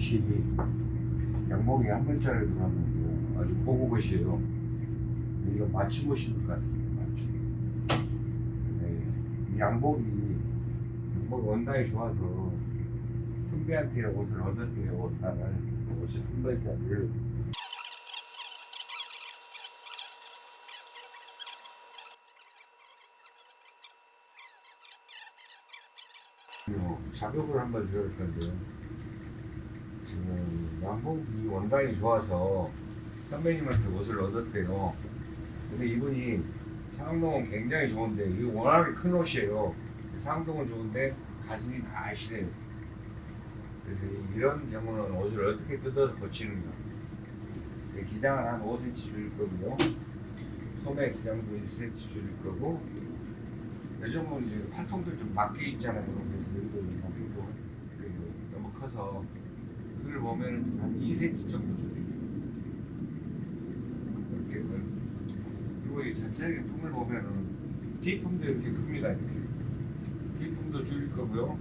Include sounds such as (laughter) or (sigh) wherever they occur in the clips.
시 양복이 한 글자를 들어가면 아주 고급 것이에요. 이거 맞춤 옷인 것 같습니다. 맞춤. 네, 이 양복이 양복 원단이 좋아서 선배한테 옷을 얻었대요. 옷단을 옷을 한 벌짜리를 작업을 한번 들어볼 건데요. 지금 양복이 원단이 좋아서 선배님한테 옷을 얻었대요. 근데 이분이 상동은 굉장히 좋은데 이게 워낙에 큰 옷이에요. 상동은 좋은데 가슴이 날씬해요. 그래서 이런 경우는 옷을 어떻게 뜯어서 고치는가. 기장은 한 5cm 줄일 거고요. 소매 기장도 1cm 줄일 거고 요즘은 이제 팔통도 좀 맞게 있잖아요. 그래서 여기도 맞게도 너무 커서 그걸 보면은 한 2cm 정도 줄여요. 이렇게 그리고 이 전체적인 품을 보면은 뒤품도 이렇게 큽니다. 이렇게 뒤품도 줄일 거고요.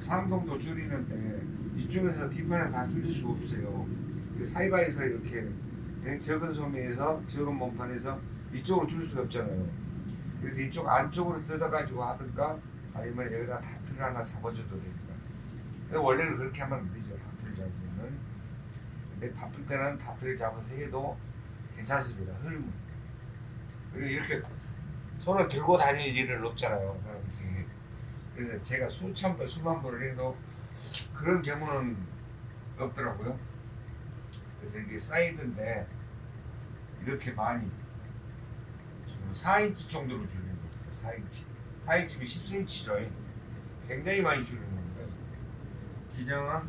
상동도 줄이는데 이쪽에서 뒤편을 다 줄일 수 없어요. 그 사이바에서 이렇게 적은 소매에서 적은 몸판에서 이쪽으로 줄일 수가 없잖아요. 그래서 이쪽 안쪽으로 뜯어가지고 하든가 아니면 여기다 다트를 하나 잡아줘도. 근데 원래는 그렇게 하면 안 되죠. 다트를 잡으면은. 근데 바쁠 때는 다트를 잡아서 해도 괜찮습니다. 흐름은. 그리고 이렇게 손을 들고 다닐 일은 없잖아요. 사람들이. 그래서 제가 수천 번, 수만 번을 해도 그런 경우는 없더라고요. 그래서 이게 사이드인데 이렇게 많이 지금 4인치 정도로 줄이는 거예요. 4인치. 4인치면 10cm죠. 굉장히 많이 겁니다. 기장은 한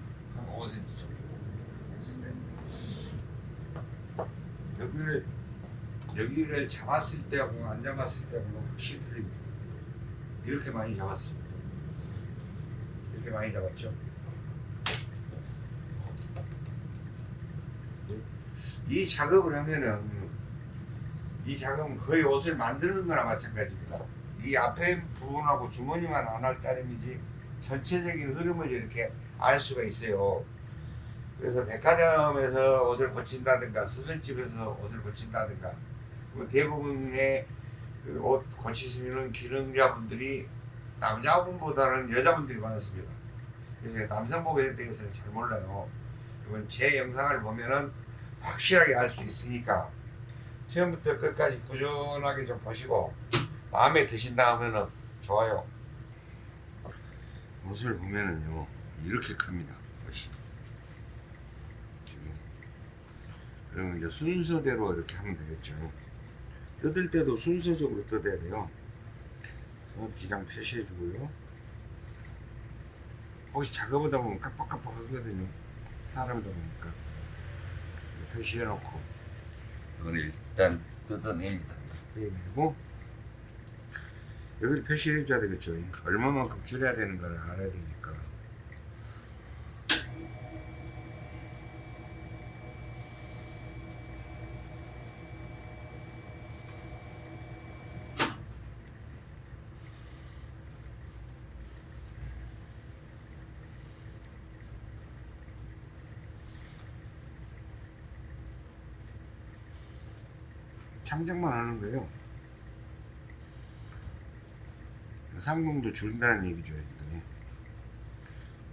5cm 정도 했을 때 여기를 여기를 잡았을 때하고 안 잡았을 때하고 확실히 틀립니다. 이렇게 많이 잡았습니다. 이렇게 많이 잡았죠. 이 작업을 하면은 이 작업은 거의 옷을 만드는 거나 마찬가지입니다. 이 앞에 부분하고 주머니만 안 할 따름이지 전체적인 흐름을 이렇게 알 수가 있어요. 그래서 백화점에서 옷을 고친다든가 수선집에서 옷을 고친다든가 뭐 대부분의 그 옷 고치시는 기능자분들이 남자분보다는 여자분들이 많았습니다. 그래서 남성복에 대해서는 잘 몰라요. 그러면 제 영상을 보면은 확실하게 알 수 있으니까 처음부터 끝까지 꾸준하게 좀 보시고 마음에 드신다 하면은 좋아요. 옷을 보면은요 이렇게 큽니다. 지금. 그러면 이제 순서대로 이렇게 하면 되겠죠. 뜯을 때도 순서적으로 뜯어야 돼요. 어, 기장 표시해 주고요. 혹시 작업하다 보면 깜빡깜빡 하거든요. 사람이다 보니까. 표시해 놓고, 이걸 일단 뜯어냅니다. 빼내고, 여기를 표시해 줘야 되겠죠. 얼마만큼 줄여야 되는 걸 알아야 되니까. 창작만 하는 거예요. 상공도 줄인다는 얘기죠. 이게.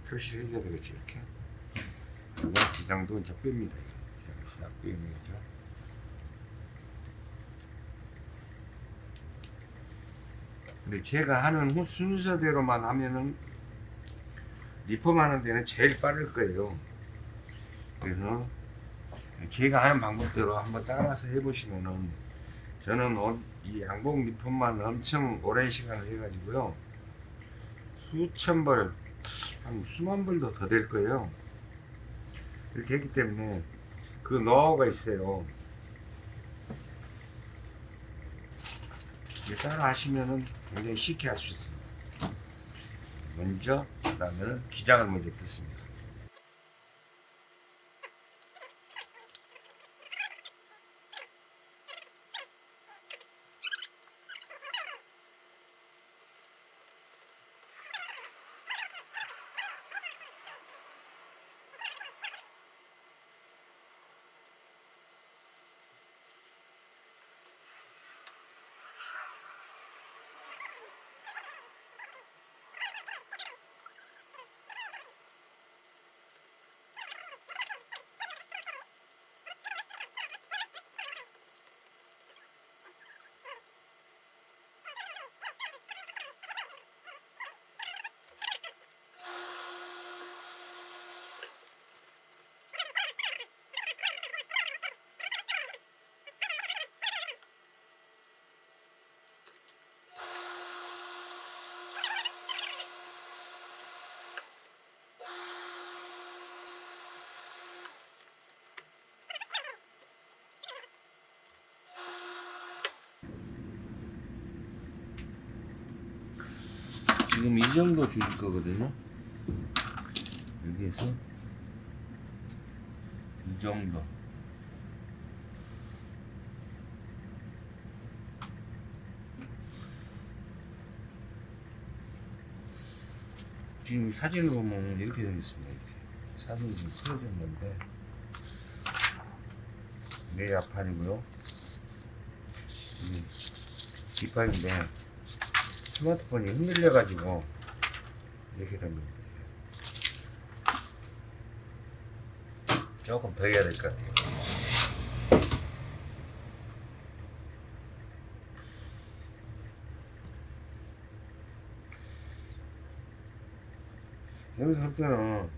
표시를 해줘야 되겠죠. 이렇게. 그리고 기장도 이제 뺍니다. 기장 싹 빼는 거죠. 근데 제가 하는 후- 순서대로만 하면은 리폼 하는 데는 제일 빠를 거예요. 그래서 제가 하는 방법대로 한번 따라서 해보시면은 저는 옷, 이 양복 리폼만 엄청 오랜 시간을 해가지고요 수천 벌, 한 수만 벌도 더 될 거예요. 이렇게 했기 때문에 그 노하우가 있어요. 따라 하시면은 굉장히 쉽게 할 수 있습니다. 먼저, 그 다음에는 기장을 먼저 뜯습니다. 지금 이 정도 줄일 거거든요. 여기에서 이 정도. 지금 사진을 보면 이렇게 되어 있습니다. 이렇게. 사진이 지금 틀어진 건데 내 앞판이고요. 이 뒷판인데 스마트폰이 흔들려 가지고 이렇게 된 겁니다. 조금 더 해야 될 것 같아요. 여기서 할 때는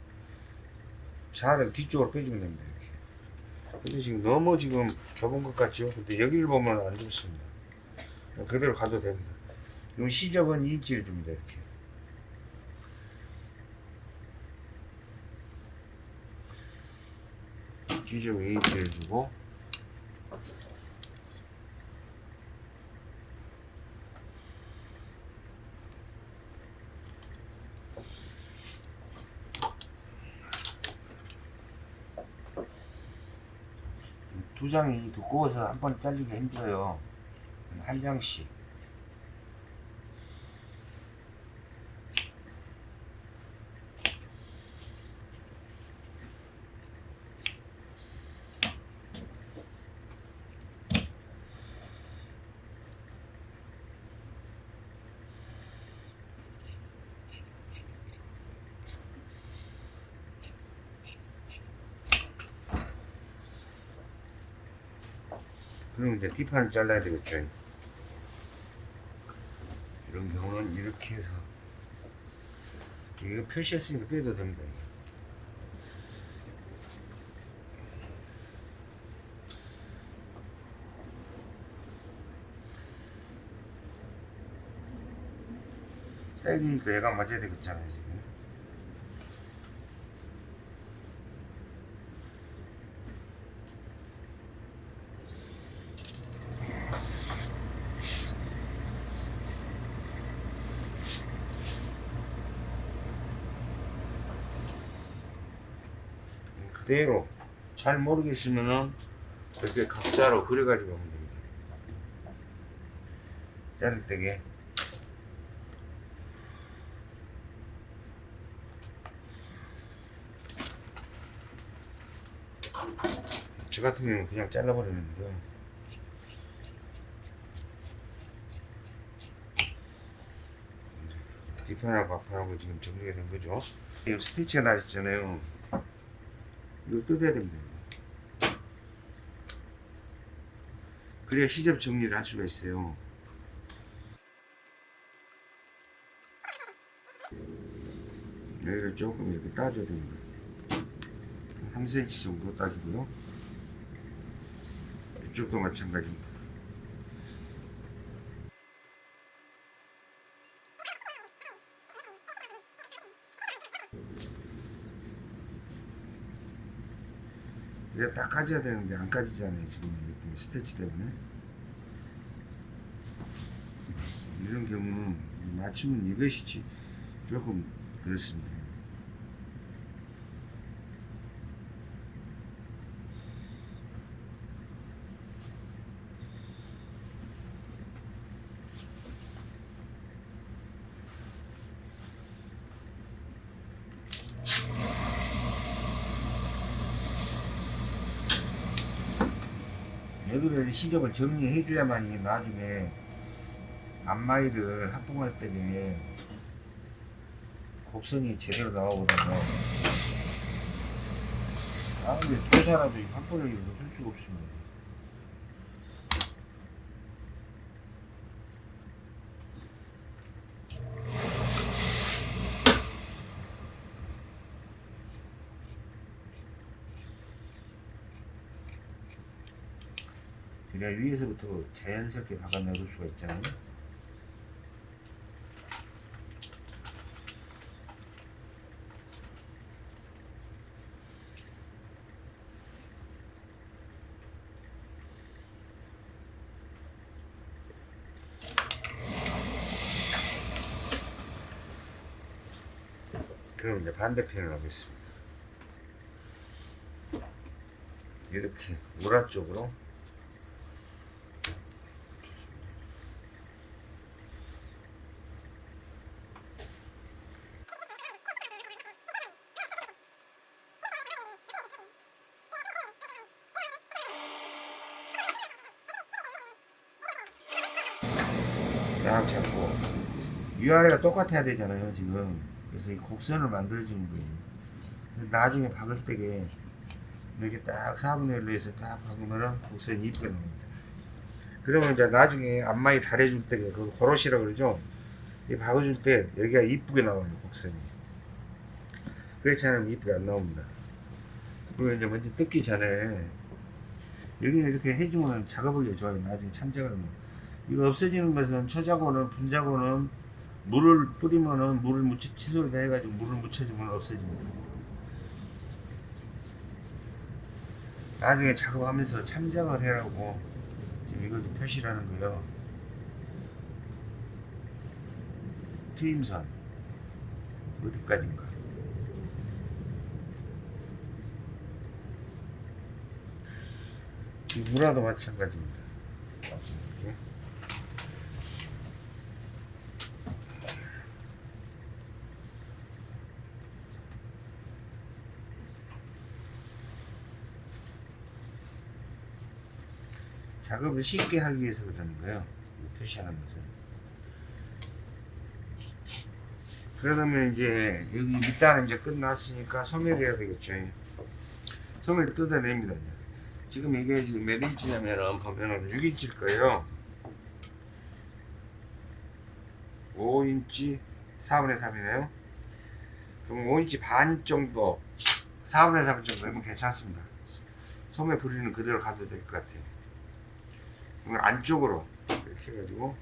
자를 뒤쪽으로 빼주면 됩니다. 이렇게. 근데 지금 너무 지금 좁은 것 같죠? 근데 여기를 보면 안 좋습니다. 그대로 가도 됩니다. 그럼 시접은 2인치를 줍니다. 이렇게. 시접 2인치를 주고 두 장이 두꺼워서 한 번에 잘리기 힘들어요. 한 장씩. 그럼 이제 뒷판을 잘라야 되겠죠. 이런 경우는 이렇게 해서 이거 표시했으니까 빼도 됩니다. 사이드니까 얘가 맞아야 되겠잖아요 지금. 그대로 잘 모르겠으면은 이렇게 각자로 그려가지고 하면 됩니다. 자를 때게 저 같은 경우는 그냥 잘라버리는데요. 뒷판하고 앞판하고 지금 정리가 된 거죠. 이 스티치가 나셨잖아요. 이거 뜯어야 됩니다. 그래야 시접 정리를 할 수가 있어요. 여기를 조금 이렇게 따줘야 됩니다. 3cm 정도 따주고요. 이쪽도 마찬가지입니다. 이제 딱 까져야 되는데 안 까지잖아요 지금 이것 때문에 스테치 때문에. 이런 경우는 맞추면 이것이지 조금 그렇습니다 여기를 시접을 정리해 줘야만 이게 나중에 앞마이를 합봉할 때에 곡선이 제대로 나오거든요. 아, 근데 도사라도 한 번을 이렇게 할 수가 없습니다. 그냥 위에서부터 자연스럽게 박아내볼 수가 있잖아요. 그럼 이제 반대편을 하겠습니다. 이렇게 우라 쪽으로 딱 잡고 위아래가 똑같아야 되잖아요 지금. 그래서 이 곡선을 만들어주는 거예요. 나중에 박을 때게 이렇게 딱 4분의 1로 해서 딱 박으면은 곡선이 이쁘게 나옵니다. 그러면 이제 나중에 앞마이 달해줄 때게 그 호롯이라고 그러죠? 이 박아줄 때 여기가 이쁘게 나와요 곡선이. 그렇지 않으면 이쁘게 안 나옵니다. 그리고 이제 먼저 뜯기 전에 여기는 이렇게 해주면 작업하기 좋아요 나중에 참작을 하면. 이거 없어지는 것은 초자고는 분자고는 물을 뿌리면은 물을 묻혀 칫솔에다 해가지고 물을 묻혀주면 없어집니다. 나중에 작업하면서 참작을 해라고 지금 이걸 좀 표시를 하는 거예요. 트임선 어디까지인가? 이 무라도 마찬가지입니다. 이렇게. 작업을 쉽게 하기 위해서 그러는 거예요. 이 표시하는 것은. 그러면 이제 여기 밑단은 이제 끝났으니까 소멸해야 되겠죠. 소멸 뜯어냅니다. 지금 이게 지금 몇 인치냐면은 보면은 6인치일 거예요. 5인치 4분의 3이네요. 그럼 5인치 반 정도 4분의 3 정도 되면 괜찮습니다. 소매 부리는 그대로 가도 될 것 같아요. 그럼 안쪽으로 이렇게 해가지고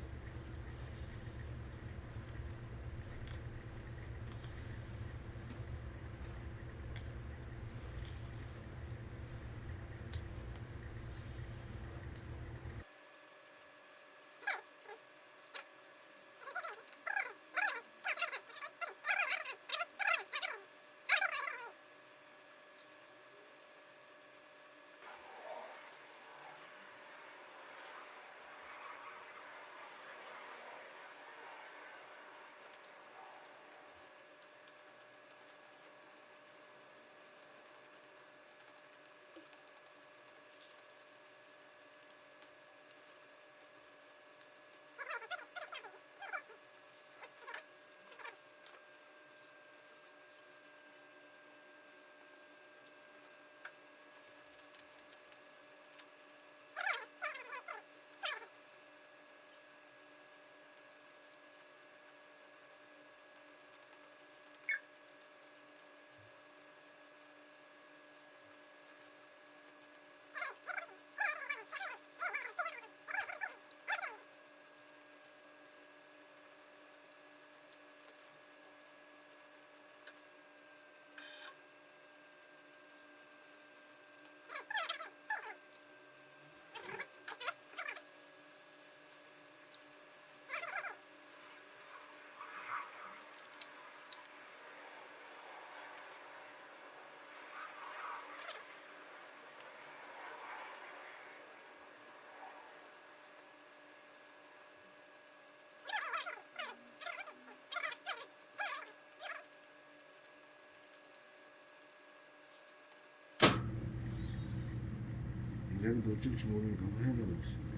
내가 어쩔지 모르니까 한번 해보고 있습니다.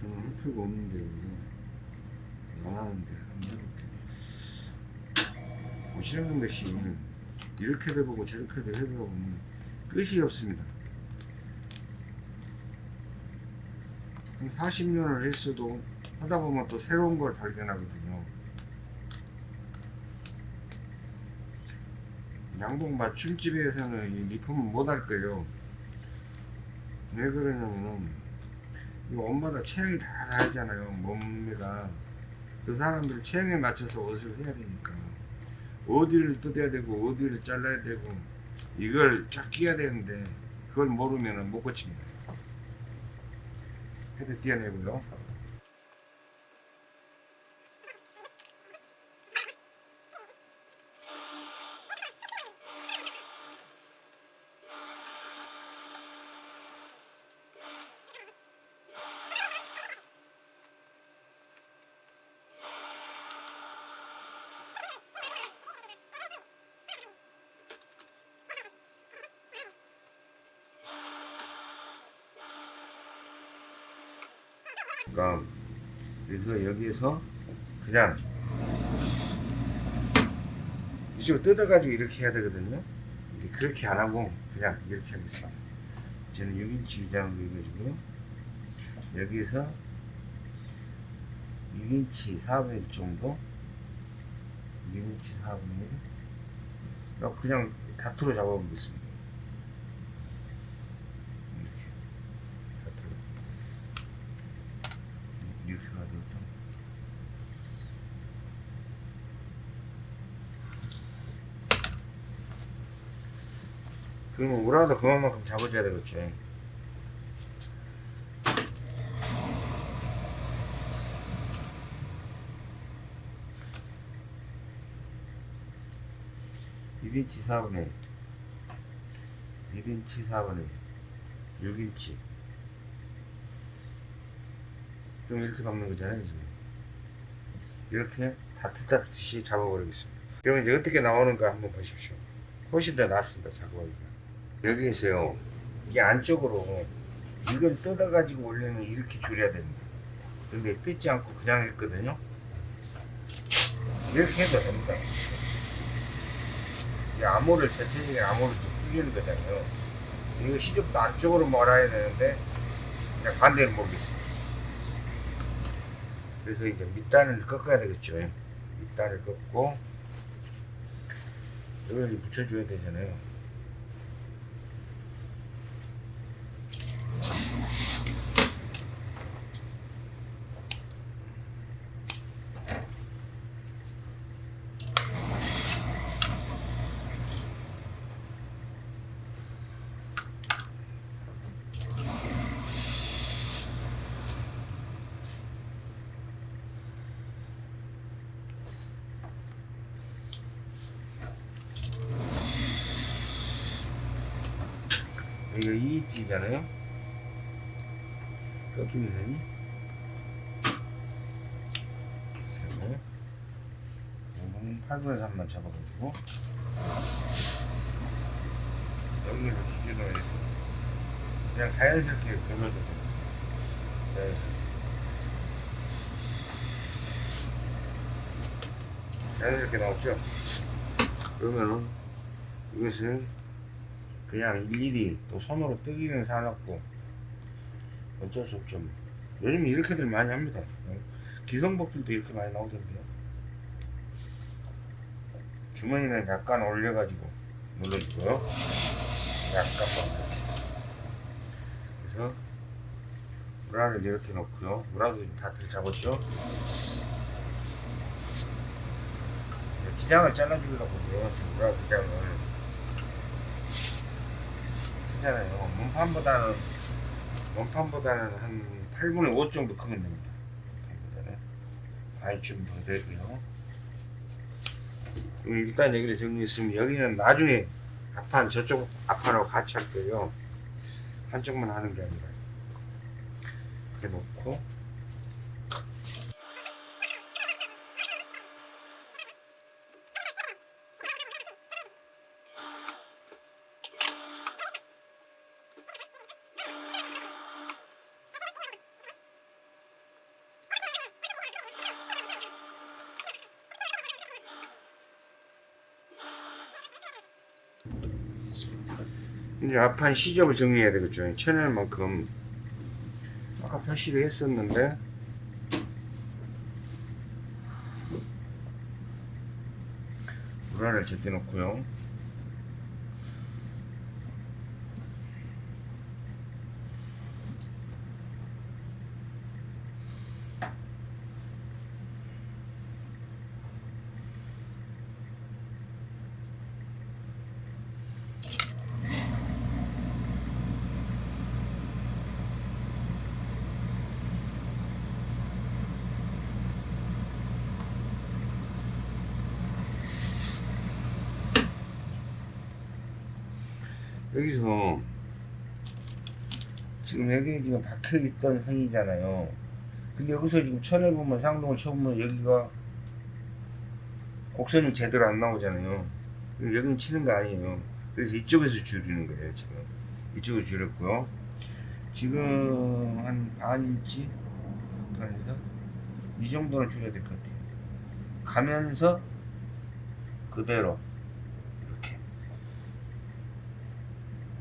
저는 할 필요가 없는데 안 하는데 한번 해볼게. 보시는 것이 이렇게도 보고 저렇게도 해보면 끝이 없습니다. 한 40년을 했어도 하다 보면 또 새로운 걸 발견하거든요. 양복 맞춤집에서는 이 리폼을 못할 거예요. 왜 그러냐면은 이거 옷마다 체형이 다 다르잖아요 몸매가. 그 사람들 체형에 맞춰서 옷을 해야 되니까. 어디를 뜯어야 되고 어디를 잘라야 되고 이걸 쫙 끼야 되는데 그걸 모르면은 못 고칩니다. 헤드 띄어내고요 되니까 그래서 여기에서 그냥 이쪽으로 뜯어가지고 이렇게 해야 되거든요. 그렇게 안 하고 그냥 이렇게 하겠습니다. 저는 6인치 위장으로 해가지고 여기에서 6인치 4분의 1 정도 6인치 4분의 1 그냥 다투로 잡아보겠습니다. 이렇게 다투로 이렇게 가지고 좀 그러면 우라도 그만큼 잡아줘야 되겠죠. 일인치 4분의 1 인치 4분의 1 6인치. 그럼 이렇게 박는 거잖아요 지금. 이렇게 다트다트시 잡아버리겠습니다. 그러면 이제 어떻게 나오는가 한번 보십시오. 훨씬 더 낫습니다 작업하기가 여기에서요. 이게 안쪽으로 이걸 뜯어가지고 올리면 이렇게 줄여야 됩니다. 근데 뜯지 않고 그냥 했거든요. 이렇게 해도 됩니다. 이 암호를 전체적인 암호를 좀 풀리는 거잖아요. 이거 시접도 안쪽으로 몰아야 되는데 그냥 반대로 몰겠습니다. 그래서 이제 밑단을 꺾어야 되겠죠. 밑단을 꺾고 이걸 붙여줘야 되잖아요 이거 2인치잖아요? 꺾이는 선이 세고 5분 8분의 3만 잡아가지고 여기를 기준으로 해서 그냥 자연스럽게 걸러도 돼요 자연스럽게 자연스럽게 나왔죠? 그러면은 이것을 그냥 일일이 또 손으로 뜨기는 사놨고 어쩔 수 없죠. 뭐. 요즘 이렇게들 많이 합니다. 어? 기성복들도 이렇게 많이 나오던데요. 주머니는 약간 올려가지고 눌러주고요. 약간만 그래서 우라를 이렇게 놓고요. 우라도 다들 잡았죠. 네, 기장을 잘라주려고 지금 우라 기장을 크잖아요. 몸판보다는 몸판보다는 한 8분의 5 정도 크면 됩니다. 몸판보다는 아이 좀더 되고요. 일단 여기를 정리했으면 여기는 나중에 앞판 저쪽 앞판하고 같이 할 거예요. 한쪽만 하는 게 아니라 이렇게 놓고 이제 앞판 시접을 정리해야 되겠죠. 쳐낼 만큼 아까 표시를 했었는데 불안을 제껴 놓고요. 여기서 지금 여기 지금 박혀 있던 선이잖아요. 근데 여기서 지금 쳐내보면 상동을 쳐보면 여기가 곡선이 제대로 안 나오잖아요. 여기는 치는 거 아니에요. 그래서 이쪽에서 줄이는 거예요, 지금. 이쪽을 줄였고요. 지금 한 반 인치 판에서 이 정도는 줄여야 될 것 같아요. 가면서 그대로 이렇게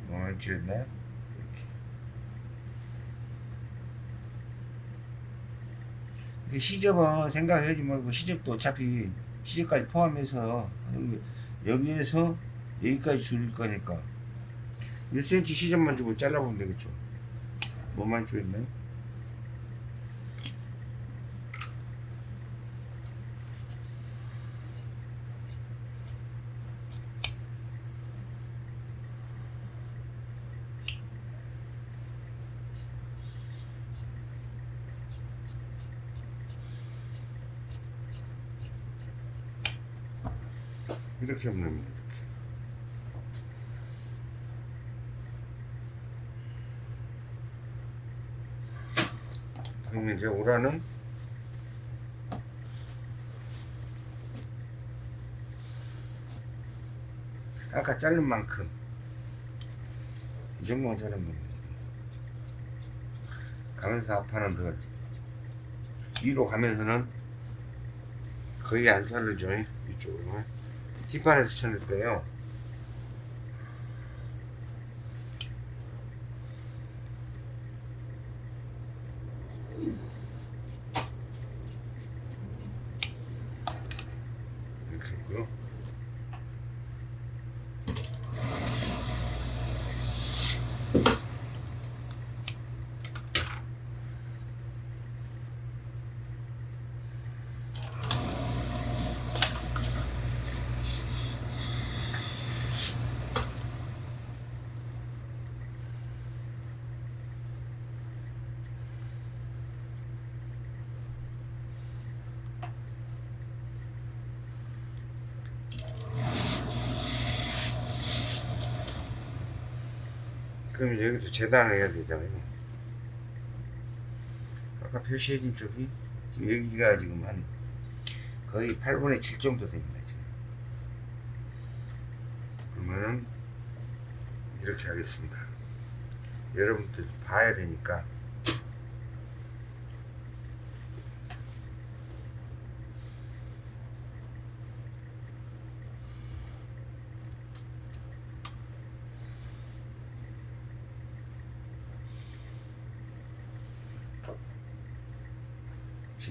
어, 줄였나요? 이렇게. 이게 시접은 생각하지 말고 시접도 어차피 시접까지 포함해서 여기, 여기 에서 여기까지 줄일 거니까 1cm 시접만 주고 잘라보면 되겠죠. 뭐만 줄였나요? 이렇게 하면 됩니다. 그러면 이제 오라는 아까 자른 만큼 이 정도만 자르면. 가면서 앞판은 덜 위로 가면서는 거의 안 자르죠 이쪽으로 뒷판에서 쳐낼 거예요 그럼 여기도 재단을 해야 되잖아요. 아까 표시해진 쪽이 지금 여기가 지금 한 거의 8분의 7 정도 됩니다. 지금. 그러면은 이렇게 하겠습니다. 여러분들 봐야 되니까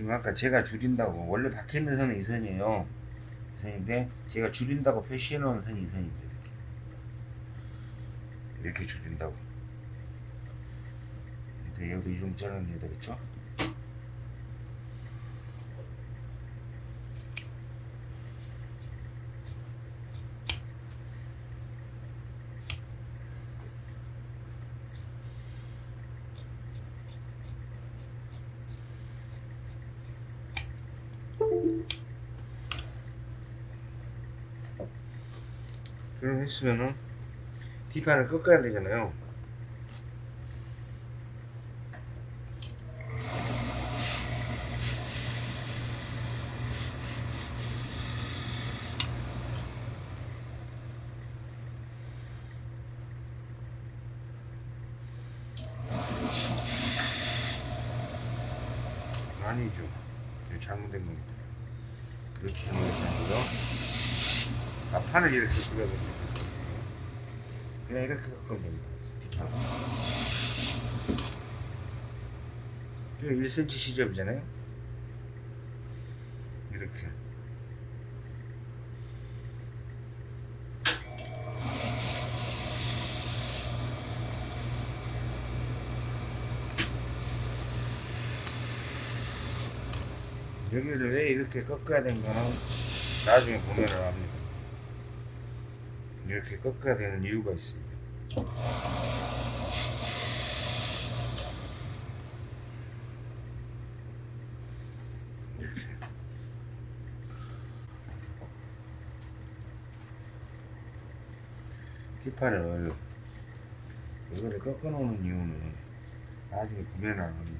지금 아까 제가 줄인다고 원래 박혀 있는 선은 이 선이에요. 이 선인데 제가 줄인다고 표시해 놓은 선이 이 선입니다. 이렇게, 이렇게 줄인다고. 여기도 이 정도 잘라내야 되겠죠? 그럼 했으면은 뒷판을 꺾어야 되잖아요. 아니죠. 이거 잘못된 겁니다. 이렇게 하는 것이 아니라 아, 판을 이렇게 끄야 됩니다. 그냥 이렇게 꺾으면 됩니다. 뒷판. 1cm 시접이잖아요. 이렇게. 여기를 왜 이렇게 꺾어야 되는가는 나중에 보면은 압니다. 이렇게 꺾어야 되는 이유가 있습니다. 이렇게. 뒷판을 이거를 꺾어 놓는 이유는 나중에 압니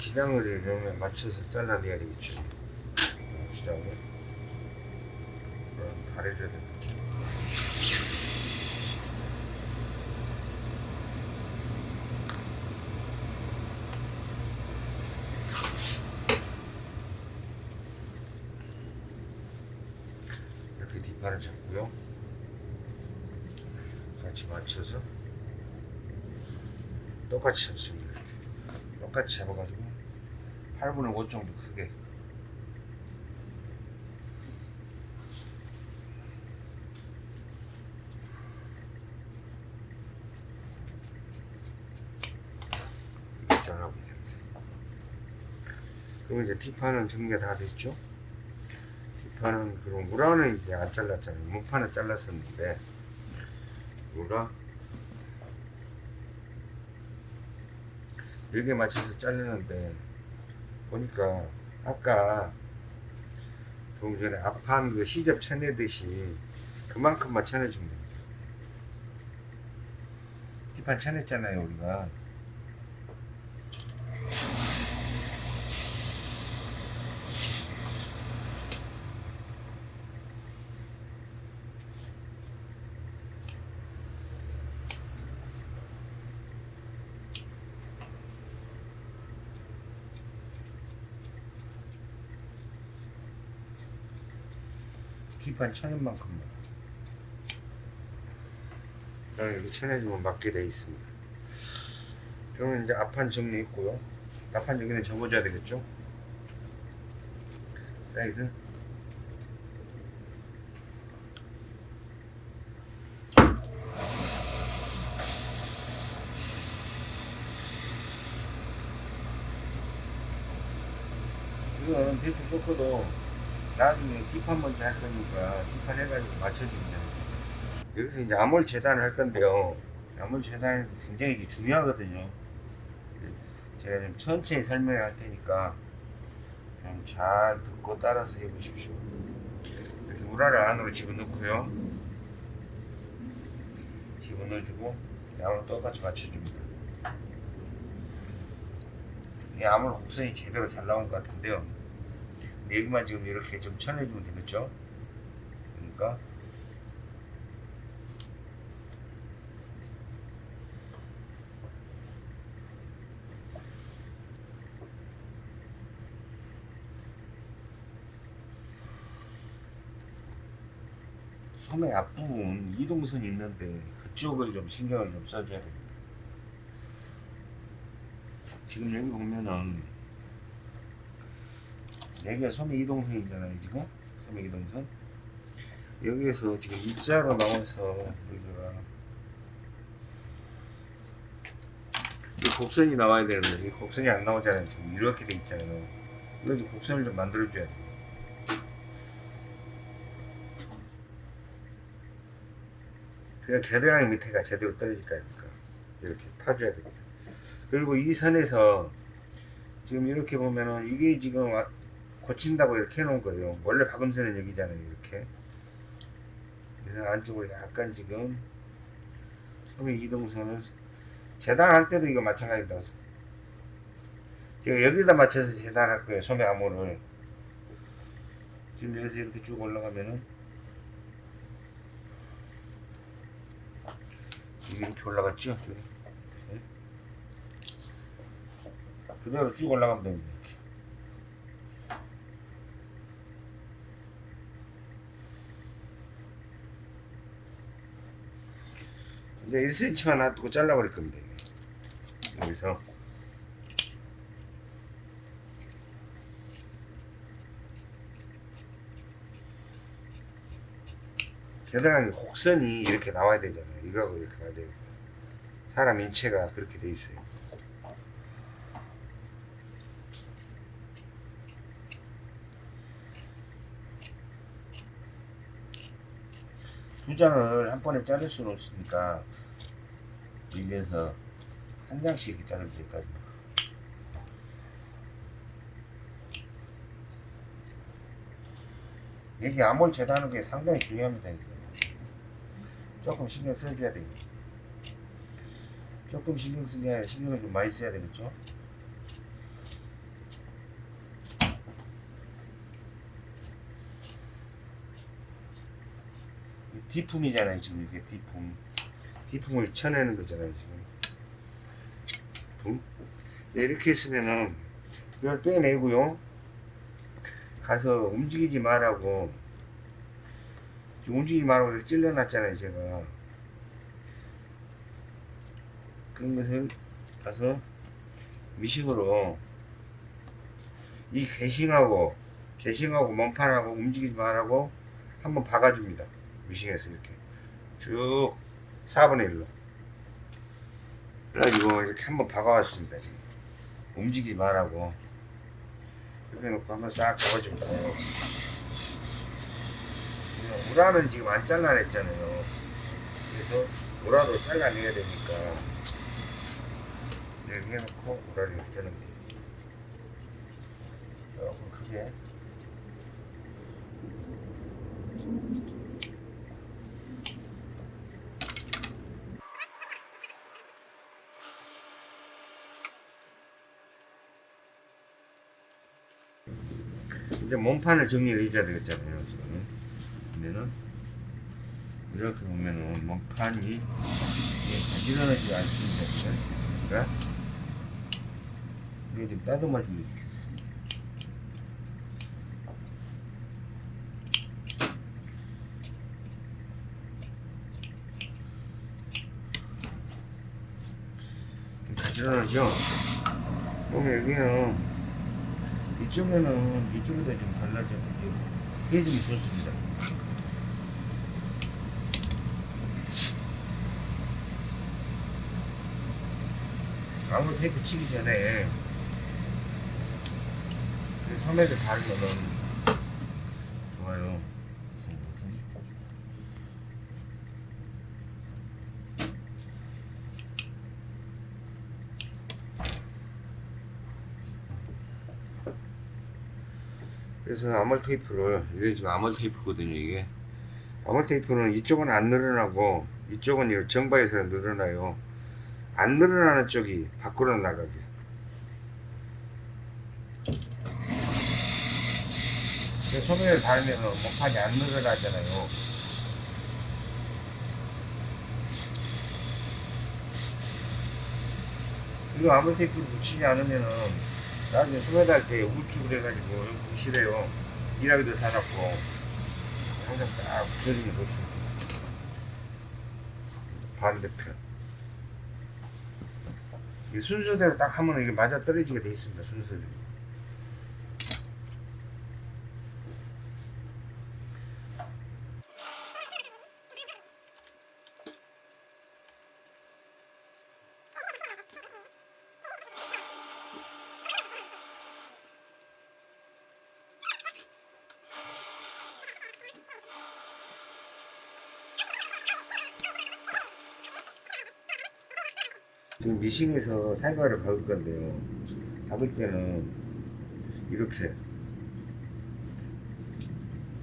기장을 이러면 맞춰서 잘라내야 되겠죠. 기장을. 그럼 가려줘야 된다. 이렇게 뒷판을 잡고요. 같이 맞춰서 똑같이 잡습니다. 이렇게. 똑같이 잡아가지고 8분의 5 정도 크게 이렇게 잘라보면 됩니다. 그럼 이제 뒷판은 정리가 다 됐죠? 뒷판은 그럼 우라는 이제 안 잘랐잖아요. 무판은 잘랐었는데 우라 여기에 맞춰서 자르는데 보니까 아까 조금 전에 앞판 그 시접 쳐내듯이 그만큼만 쳐내주면 됩니다. 뒷판 쳐냈잖아요 우리가 뒷판 쳐낸 만큼만 그냥 이렇게 쳐내주면 맞게 돼 있습니다. 그러면 이제 앞판 정리했고요. 앞판 여기는 접어줘야 되겠죠? 사이드 이건 대충 꺾어도 나중에 뒷판 먼저 할 거니까 뒷판 해가지고 맞춰주면. 여기서 이제 암홀 재단을 할 건데요. 암홀 재단이 굉장히 중요하거든요. 제가 좀 천천히 설명을 할 테니까 좀 잘 듣고 따라서 해보십시오. 이렇게 우라를 안으로 집어넣고요. 집어넣어주고 암을 똑같이 맞춰줍니다. 이 암홀 곡선이 제대로 잘 나온 것 같은데요. 여기만 지금 이렇게 좀 쳐내주면 되겠죠? 그러니까 소매 앞부분 이동선이 있는데 그쪽을 좀 신경을 좀 써줘야 됩니다. 지금 여기 보면은 여기가 소매 이동선이잖아요 지금. 소매 이동선. 여기에서 지금 입자로 나와서 여기가 이 곡선이 나와야 되는데 이 곡선이 안 나오잖아요. 지금 이렇게 돼 있잖아요. 이거 좀 곡선을 좀 만들어 줘야 돼요. 그냥 겨드랑이 밑에가 제대로 떨어질 거니까. 이렇게 파줘야 됩니다. 그리고 이 선에서 지금 이렇게 보면은 이게 지금 와- 고친다고 이렇게 해놓은 거예요. 원래 박음선은 여기잖아요. 이렇게. 그래서 안쪽으로 약간 지금 소매 이동선을 재단할 때도 이거 마찬가지다. 제가 여기다 맞춰서 재단할 거예요. 소매 암호를. 지금 여기서 이렇게 쭉 올라가면은 이렇게 올라갔죠? 네. 그대로 쭉 올라가면 됩니다. 이제 1cm만 놔두고 잘라버릴 겁니다. 여기서 겨드랑이 곡선이 이렇게 나와야 되잖아요. 이거하고 이렇게 나와야 돼요. 사람 인체가 그렇게 돼 있어요. 두 장을 한 번에 자를 수는 없으니까 여기에서 한 장씩 자르면 될까요? 이게 암홀 재단하는 게 상당히 중요합니다. 조금 신경 써줘야 돼요. 조금 신경 쓰게 신경을 좀 많이 써야 되겠죠? 디품이잖아요 지금 이게 디품. 디품을 쳐내는 거잖아요 지금. 품? 네, 이렇게 했으면은 이걸 빼내고요. 가서 움직이지 말라고. 움직이지 말라고 찔러놨잖아요 제가. 그런 것을 가서 미식으로 이 개싱하고 개싱하고 몸판하고 움직이지 말라고 한번 박아줍니다. 미싱에서 이렇게 쭉 4분의 1로 그래가지고 이렇게 한번 박아왔습니다. 지금 움직이지 말라고 이렇게 놓고 한번 싹 잡아줍니다. 우라는 지금 안 잘라냈잖아요. 그래서 우라도 잘라내야 되니까 이렇게 해놓고 우라를 이렇게 돼요. 조금 크게 이제 몸판을 정리를 해줘야 되겠잖아요 지금. 그러면은 이렇게 보면은 몸판이 가지런하지 않습니다 그러니까 이게 좀 좋겠습니다. 가지런하죠? 그러면 여기는 이쪽에는 이쪽에다 좀 발라줘 해주면 좋습니다. 아무 테이프 치기 전에 그 소매를 바르면 좋아요 무슨 무슨 그래서 아몰 테이프를 이게 지금 아몰 테이프거든요 이게. 아몰 테이프는 이쪽은 안 늘어나고 이쪽은 이 정바에서 늘어나요. 안 늘어나는 쪽이 밖으로 나가게. 그 소매를 달면 목판이 안 늘어나잖아요. 이거 아몰 테이프를 붙이지 않으면은 나중에 소매 달때 우측을 해가지고 여기 붙이래요. 일하기도 사놨고. 항상 딱 붙여주면 좋습니다. 반대편. 이 순서대로 딱 하면 이게 맞아 떨어지게 돼 있습니다 순서대로 지금 미싱에서 살과를 박을 건데요. 박을 때는 이렇게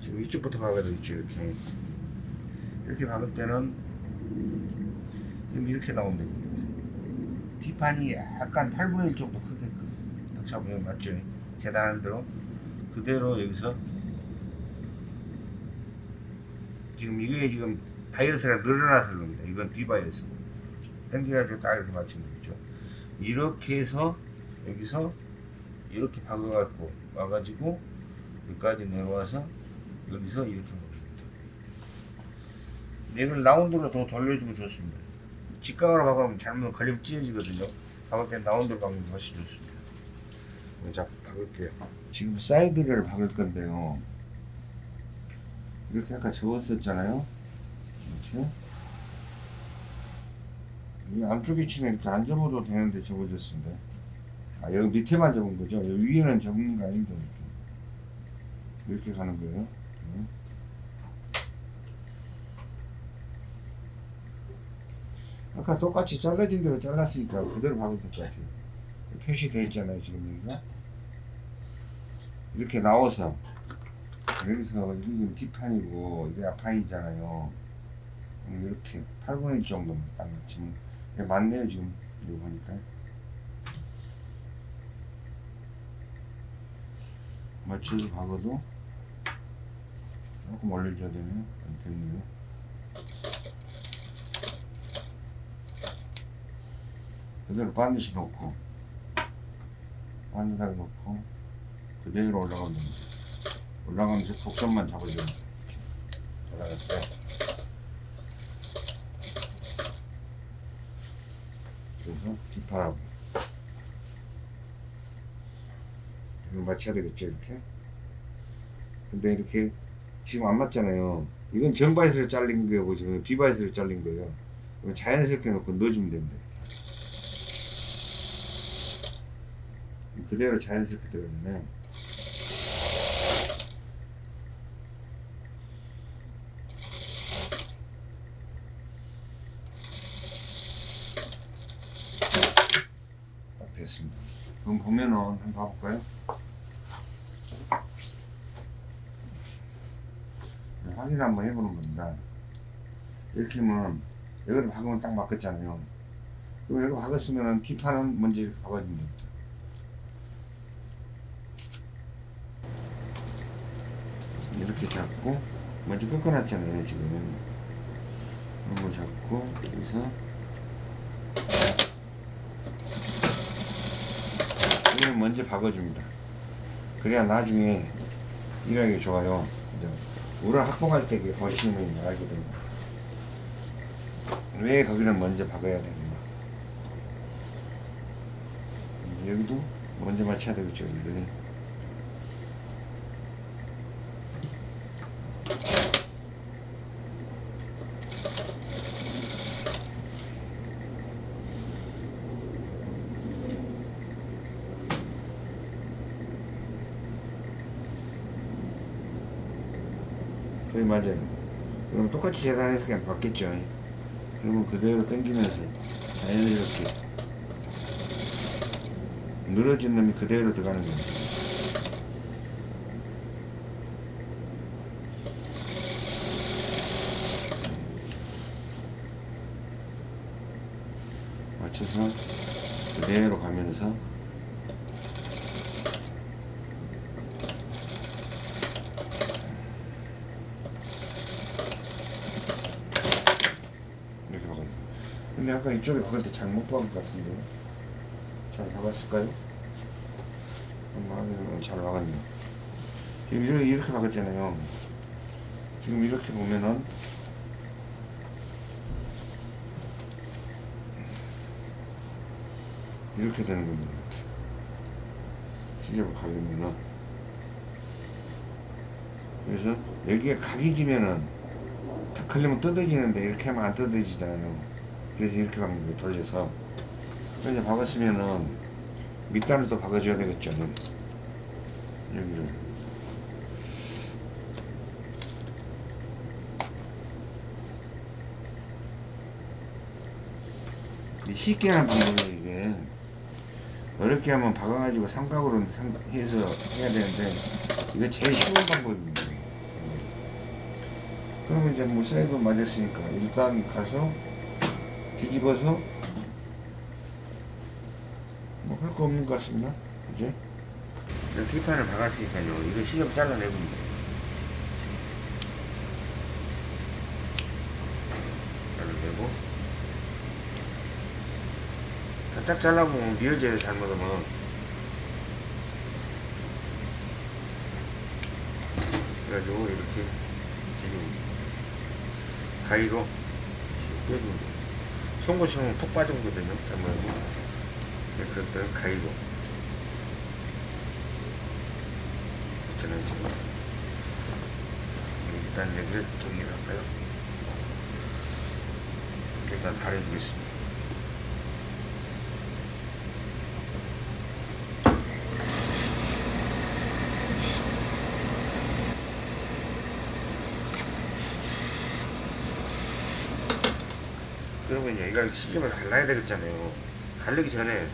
지금 이쪽부터 박아야 되겠죠 이렇게 이렇게 박을 때는 지금 이렇게 됩니다. 뒷판이 약간 8분의 1 정도 크게끔 딱 잡으면 맞죠? 재단하는 대로 그대로 여기서 지금 이게 지금 바이어스가 늘어나서 그럽니다. 이건 비바이어스. 당겨가지고 딱 이렇게 맞추면 되겠죠. 이렇게 해서 여기서 이렇게 박아갖고 와가지고 여기까지 내려와서 여기서 이렇게 먹습니다. 이걸 라운드로 더 돌려주면 좋습니다. 직각으로 박으면 잘못 걸리면 찢어지거든요. 박을 때 라운드로 박으면 훨씬 좋습니다. 자, 박을게요. 지금 사이드를 박을 건데요. 이렇게 아까 접었었잖아요. 이렇게. 이 안쪽 위치는 이렇게 안 접어도 되는데 접어졌습니다. 아, 여기 밑에만 접은 거죠? 여기 위에는 접는 거 아닌데, 이렇게. 이렇게 가는 거예요. 네. 아까 똑같이 잘라진 대로 잘랐으니까 그대로 박으면 될 것 같아요. 표시되어 있잖아요, 지금 여기가. 이렇게 나와서, 여기서, 이게 지금 뒷판이고, 이게 앞판이잖아요. 이렇게 8분의 1 정도만 딱 맞추면 이게 맞네요 지금. 이거 보니까. 마취를 박아도 조금 올려줘야 되네요 안 됐네요. 그대로 반드시 놓고 반듯하게 놓고 그대로 올라가면 됩니다. 올라가면서 독점만 잡아줘야 돼요. 올라갈 때. 그래서 뒷팔하고 이거 맞춰야 되겠죠 이렇게? 근데 이렇게 지금 안 맞잖아요. 이건 정바이스로 잘린 거고 지금 비바이스로 잘린 거예요. 이거 자연스럽게 놓고 넣어주면 됩니다. 그대로 자연스럽게 들어가잖아요 딱 됐습니다 그럼 보면은 한번 봐볼까요? 네, 확인 한번 해보는 겁니다. 이렇게 하면 여기를 박으면 딱 맞겠잖아요. 그럼 여기 박았으면 뒷판은 먼저 이렇게 박아주면 됩니다. 이렇게 잡고 먼저 꺾어놨잖아요 지금 이런 거 잡고 여기서 이걸 먼저 박아줍니다. 그래야 나중에 일하기 좋아요. 우를 확보할 때 보시면 알게 됩니다. 왜 거기를 먼저 박아야 되는가. 여기도 먼저 맞춰야 되겠죠, 여기들이. 거의 맞아요. 그럼 똑같이 재단해서 그냥 받겠죠. 그러면 그대로 당기면서 자연스럽게 늘어진 놈이 그대로 들어가는 거예요. 맞춰서 그대로 가면서 이렇게 박아요. 근데 아까 이쪽에 박을 때 잘못 박은 것 같은데 잘 박았을까요? 한번 잘 박았네요. 지금 이렇게, 이렇게 박았잖아요. 지금 이렇게 보면은 이렇게 되는 겁니다. 시접을 가려면은 그래서 여기에 각이 지면은 탁 걸리면 뜯어지는데 이렇게 하면 안 뜯어지잖아요. 그래서 이렇게 박는. 돌려서. 그래서 박았으면은 밑단을 또 박아줘야 되겠죠. 여기를. 이 쉽게 하는 방법이 이게 어렵게 하면 박아가지고 삼각으로 상- 해서 해야 되는데 이거 제일 쉬운 방법입니다. 그러면 이제 뭐 사이드 맞았으니까 일단 가서 뒤집어서 뭐 할 거 없는 것 같습니다. 그지? 뒷판을 박았으니까요. 이거 시접 잘라내고 잘라내고 바짝 잘라보면 미어져요 잘못하면 그래가지고 이렇게 지금 가위로 돼요 송곳이면 푹 빠지거든요. 잘못하면 네, 그럴 때는 가위로 있잖아요 지금 일단 여기를 정리를 할까요? 일단 가려주겠습니다 그러면 이걸 시접을 갈라야 되겠잖아요. 갈르기 전에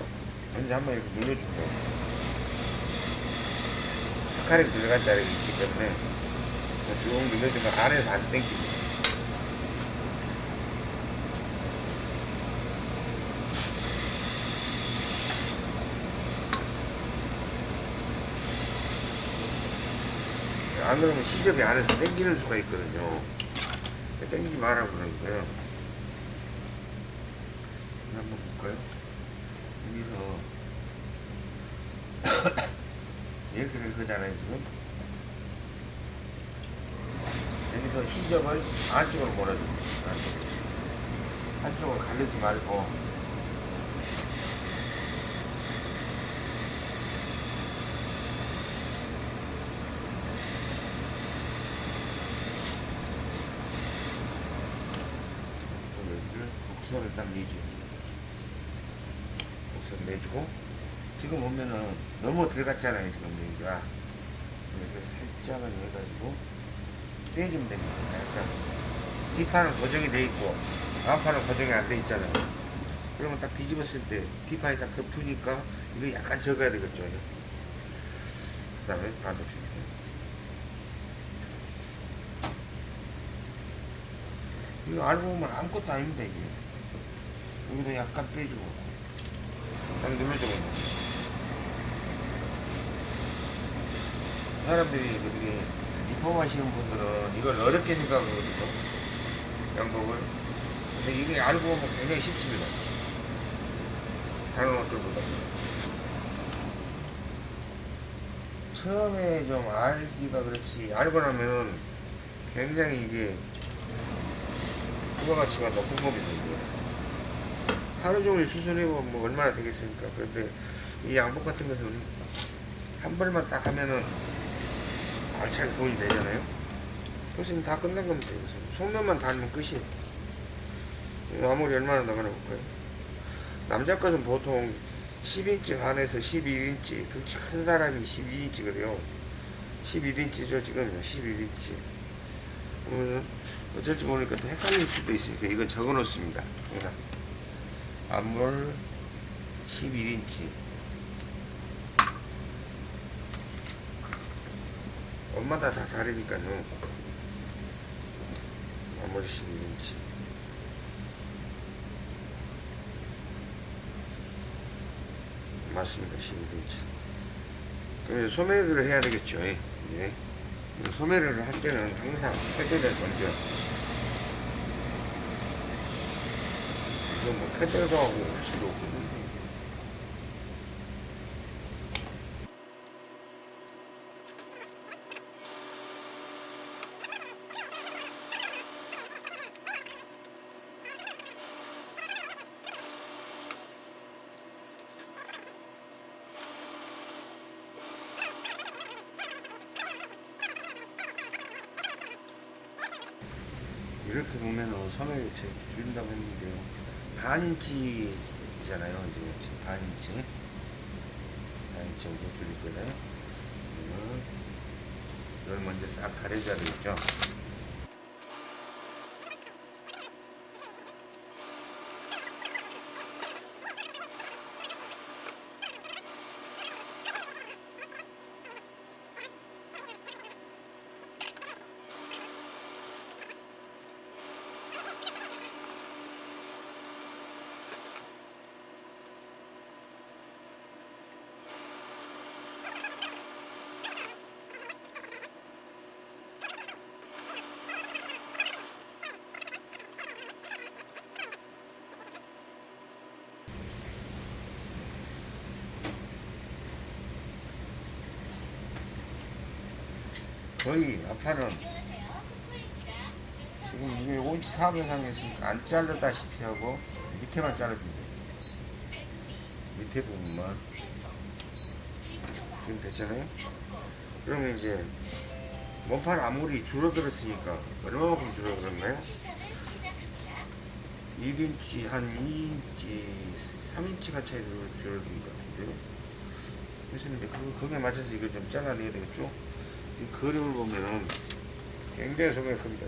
먼저 한번 이렇게 눌러주고 스카렉 들어간 자리가 있기 때문에 쭉 눌러주면 안에서 안 땡기고 안 그러면 시접이 안에서 땡기는 수가 있거든요. 땡기지 말라고 그러는 거예요. 한번 볼까요? 여기서. (coughs) 이렇게 될 거잖아요 지금. 여기서 시접을 안쪽으로 몰아줍니다. 안쪽으로. 한쪽으로 가르지 말고. 여기를 곡선을 딱 내죠 곡선 내주고 지금 보면은 너무 들어갔잖아요 지금 여기가. 이렇게 살짝은 해가지고 떼주면 됩니다 약간 뒷판은 고정이 돼 있고 앞판은 고정이 안 돼 있잖아요. 그러면 딱 뒤집었을 때 뒷판이 딱 덮으니까 이거 약간 적어야 되겠죠. 그 다음에 반대편 이거 알고 보면 아무것도 아닙니다 이게. 여기도 약간 빼주고 딱 눌러주고 사람들이 그렇게 리폼하시는 분들은 이걸 어렵게 생각하거든요. 양복을. 근데 이게 알고 보면 굉장히 쉽습니다. 다른 옷들보다. 처음에 좀 알기가 그렇지 알고 나면은 굉장히 이게 부가가치가 높은 겁니다 이게. 하루 종일 수술해보면 뭐 얼마나 되겠습니까? 그런데 이 양복 같은 것은 한 벌만 딱 하면은 알차게 돈이 되잖아요. 그래서 다 끝난 겁니다 이것은. 속면만 달면 끝이에요. 아무리 얼마나 나가나 볼까요? 남자 것은 보통 10인치 반에서 11인치 덩치 큰 사람이 12인치거든요. 11인치죠 지금. 11인치. 그러면 어쩔지 모르니까 또 헷갈릴 수도 있으니까 이건 적어 놓습니다. 항상 앞물 11인치 옷마다 다 다르니까요 앞물 11인치 맞습니다 11인치 그럼 이제 소매를 해야 되겠죠 예. 예. 소매를 할 때는 항상 패드를 먼저 이거 뭐 패드도 하고 할 수도 없고 이렇게 보면은 소매를 제 줄인다고 했는데요 반인치잖아요. 이제 반인치. 반인치 정도 줄일 거예요. 이걸 먼저 싹 가려줘야 되겠죠 거의 아파는 지금 이게 5인치 4 이상 했으니까 안 자르다시피 하고 밑에만 자르면 돼요. 밑에 부분만. 지금 됐잖아요? 그러면 이제 몸판 아무리 줄어들었으니까 얼마만큼 줄어들었나요? 1인치 한 2인치 3인치가 차이 줄어든 것 같은데요? 그래서 이제 그, 거기에 맞춰서 이걸 좀 잘라내야 되겠죠 이 그림을 보면은 굉장히 소매가 큽니다.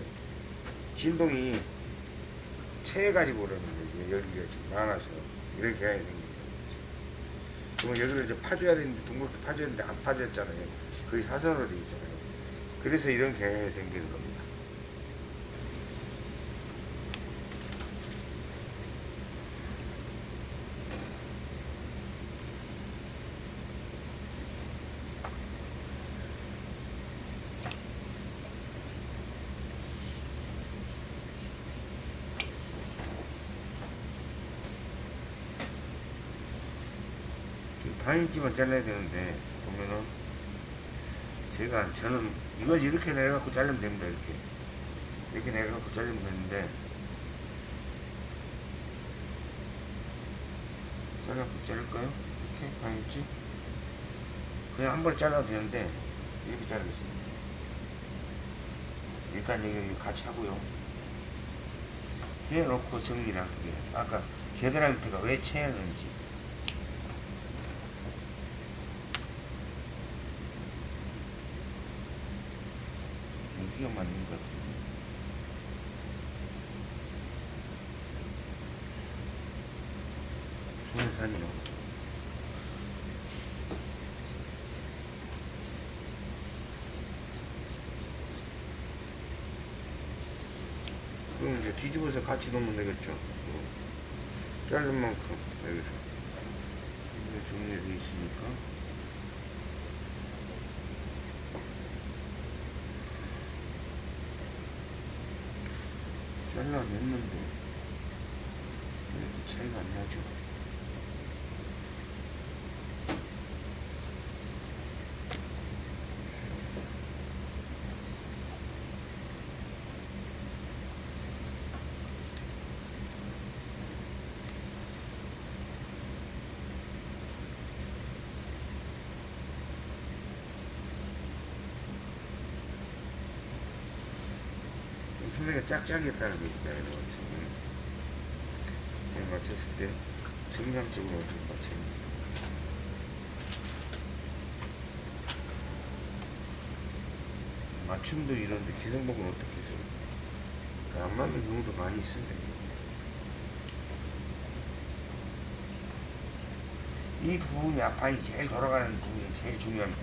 진동이 체해가지고 그러는 거예요. 여기가 지금 많아서 이렇게 해야 생깁니다. 그러면 여기를 이제 파줘야 되는데 둥글게 파줘야 되는데 안 파졌잖아요. 거의 사선으로 되어 있잖아요. 그래서 이런 경향이 생기는 겁니다. 반 인치만 잘라야 되는데 보면은. 제가 저는 이걸 이렇게 내려갖고 자르면 됩니다 이렇게. 이렇게 내려갖고 자르면 되는데. 잘라갖고 자를까요? 이렇게? 반 인치 그냥 한 번에 잘라도 되는데 이렇게 자르겠습니다. 일단 여기 같이 하고요. 해놓고 정리를 할게요 아까 겨드랑이 밑에가 왜 채였는지 여기가 맞는 것 같은데 소해산이요. 그럼 이제 뒤집어서 같이 놓으면 되겠죠? 어. 자른 만큼 여기서. 정리되어 있으니까 잘라냈는데 차이가 안 나죠? 소리가 짝짝이었다는 거니까 이거 지금 그냥 맞췄을 때 정상적으로 어떻게 돼 맞춤도 이런데 기성복은 어떻게 써요? 그안 맞는 경우도 많이 있습니다. 이 부분이 앞판이 제일 돌아가는 부분이 제일 중요합니다.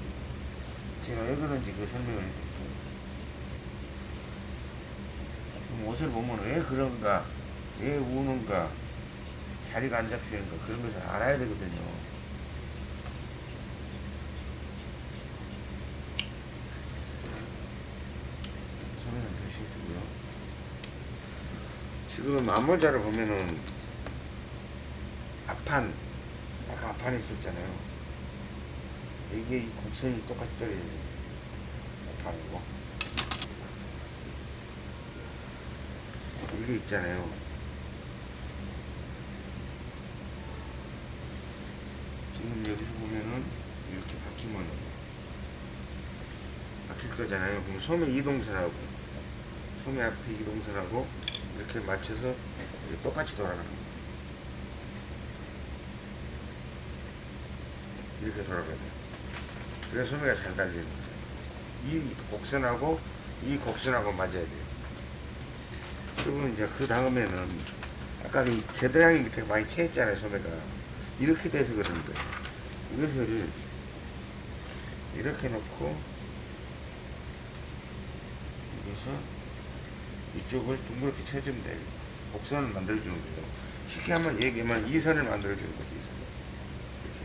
제가 왜 그런지 그 설명을 해드릴게요. 그럼 옷을 보면 왜 그런가, 왜 우는가, 자리가 안 잡히는가 그런 것을 알아야 되거든요. 소리는 표시해주고요. 지금 앞모자를 보면은 앞판, 아까 앞판에 있었잖아요. 이게 이 곡선이 똑같이 떨어져야 돼요. 앞판이고. 이게 있잖아요. 지금 여기서 보면은 이렇게 바뀌면 바뀔 거잖아요. 그럼 소매 이동선하고 소매 앞에 이동선하고 이렇게 맞춰서 똑같이 돌아가는 거예요. 이렇게 돌아가야 돼요. 그래서 소매가 잘 달리는 거예요. 이 곡선하고 이 곡선하고 맞아야 돼요. 그러면 이제 그 다음에는 아까 이 겨드랑이 밑에 많이 채했잖아요 소매가. 이렇게 돼서 그런 거예요 이것을 이렇게 놓고 여기서 이쪽을 둥그렇게 쳐주면 돼요. 곡선을 만들어주는 거예요. 쉽게 한번 얘기하면 이 선을 만들어주는 거죠 이 선. 이렇게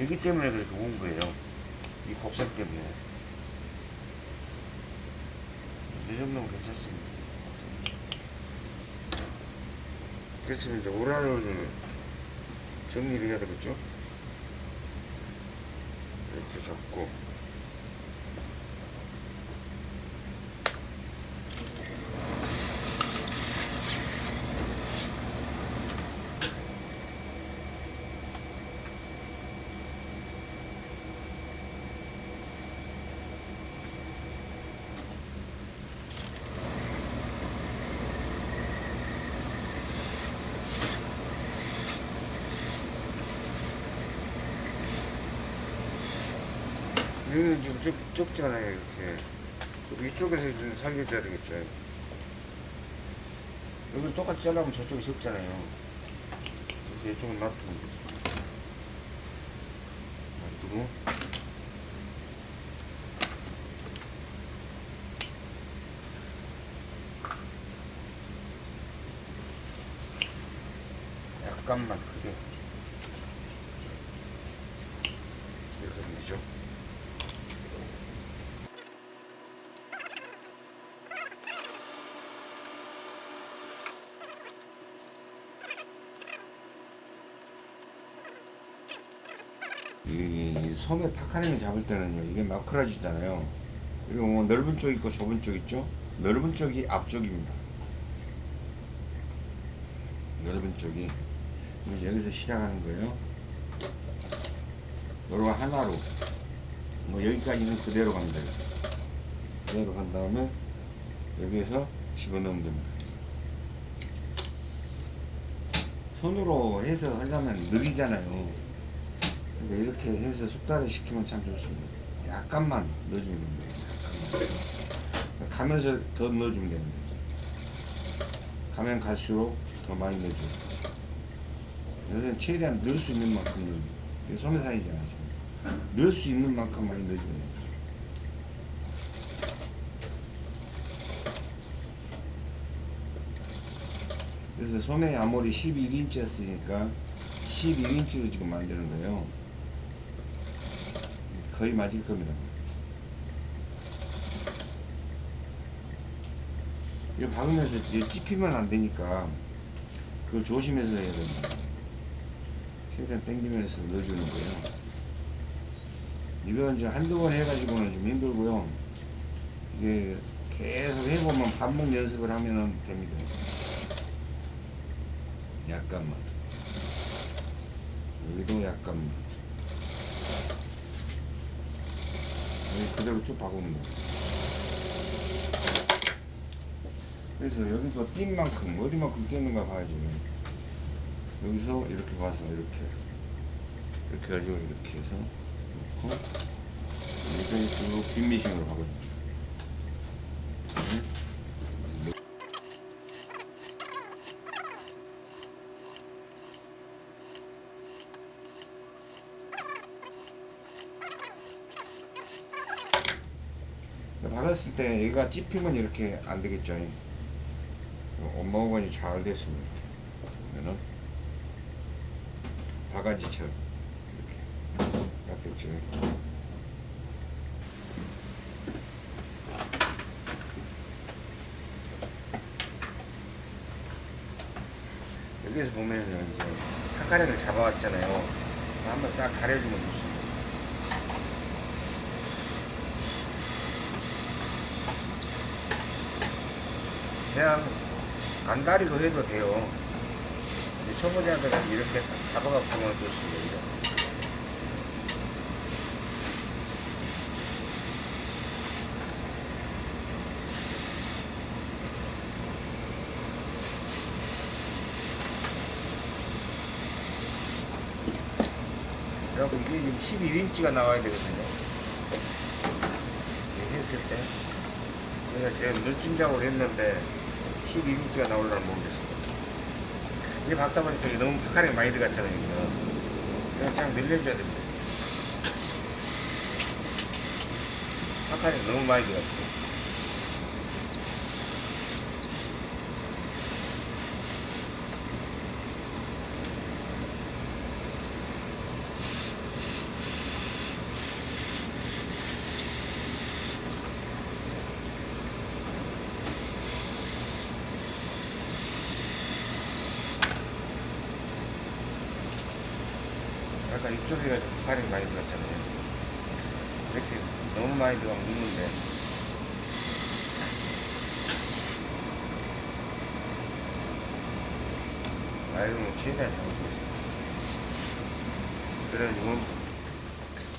여기 때문에 그렇게 온 거예요. 이 곡선 때문에. 이 정도면 괜찮습니다. 그래서 이제 오라를 정리를 해야 되겠죠? 이렇게 잡고. 여기는 지금 좁, 좁잖아요, 이렇게. 그럼 이쪽에서 좀 살려줘야 되겠죠. 여기 똑같이 잘라면 저쪽이 적잖아요. 그래서 이쪽은 놔두면 되죠. 놔두고. 약간만 크게. 이렇게 하면 되죠. 소매 파카링을 잡을 때는요 이게 마크라지잖아요. 그리고 뭐 넓은 쪽 있고 좁은 쪽 있죠? 넓은 쪽이 앞쪽입니다. 넓은 쪽이. 여기서 시작하는 거예요. 요거 하나로. 뭐 여기까지는 그대로 갑니다. 그대로 간 다음에 여기에서 집어넣으면 됩니다. 손으로 해서 하려면 느리잖아요 그러니까 이렇게 해서 숙달을 시키면 참 좋습니다. 약간만 넣어주면 됩니다. 약간만. 가면서 더 넣어주면 됩니다. 가면 갈수록 더 많이 넣어줘요. 여기서는 최대한 넣을 수 있는 만큼 넣어요. 이게 소매상이잖아요. 지금. 넣을 수 있는 만큼 많이 넣어주면 됩니다. 그래서 소매 아무리 11인치 였으니까 11인치로 지금 만드는 거예요. 거의 맞을 겁니다. 이거 박으면서 찝히면 안 되니까 그걸 조심해서 해야 됩니다. 최대한 당기면서 넣어주는 거예요. 이건 이제 한두 번 해가지고는 좀 힘들고요. 이게 계속 해보면 반복 연습을 하면 됩니다. 약간만. 여기도 약간만. 여기 그대로 쭉 박으면 돼. 그래서 여기도 띈 만큼, 어디만큼 뛰는가 봐야죠. 여기서 이렇게 봐서 이렇게. 이렇게 가지고 이렇게 해서 놓고, 이렇게 쭉 빈미싱으로 박아줍니다. 네. 박았을 때 얘가 찝히면 이렇게 안 되겠죠. 엄마오건이 잘 됐습니다. 그러면은 바가지처럼 이렇게 딱 됐죠. 여기서 보면은 이제 한가락을 잡아왔잖아요. 한번 싹 가려주면 좋습니다. 그냥 안 다리고 해도 돼요. 초보자들은 이렇게 하면 좋습니다. 이렇게. 그리고 이게 지금 11인치가 나와야 되거든요. 했을 때. 제가 제가 눈찜작으로 했는데 11인치가 나올려면 모르겠습니다. 이게 박다 보니까 너무 파카링 많이 들어갔잖아요. 그냥 그냥 늘려줘야 됩니다. 파카링 너무 많이 들어갔어요. 아까 이쪽에 파카링 많이 들어갔잖아요. 이렇게 너무 많이 들어가면 눕는데. 나이로는 최대한. 그래가지고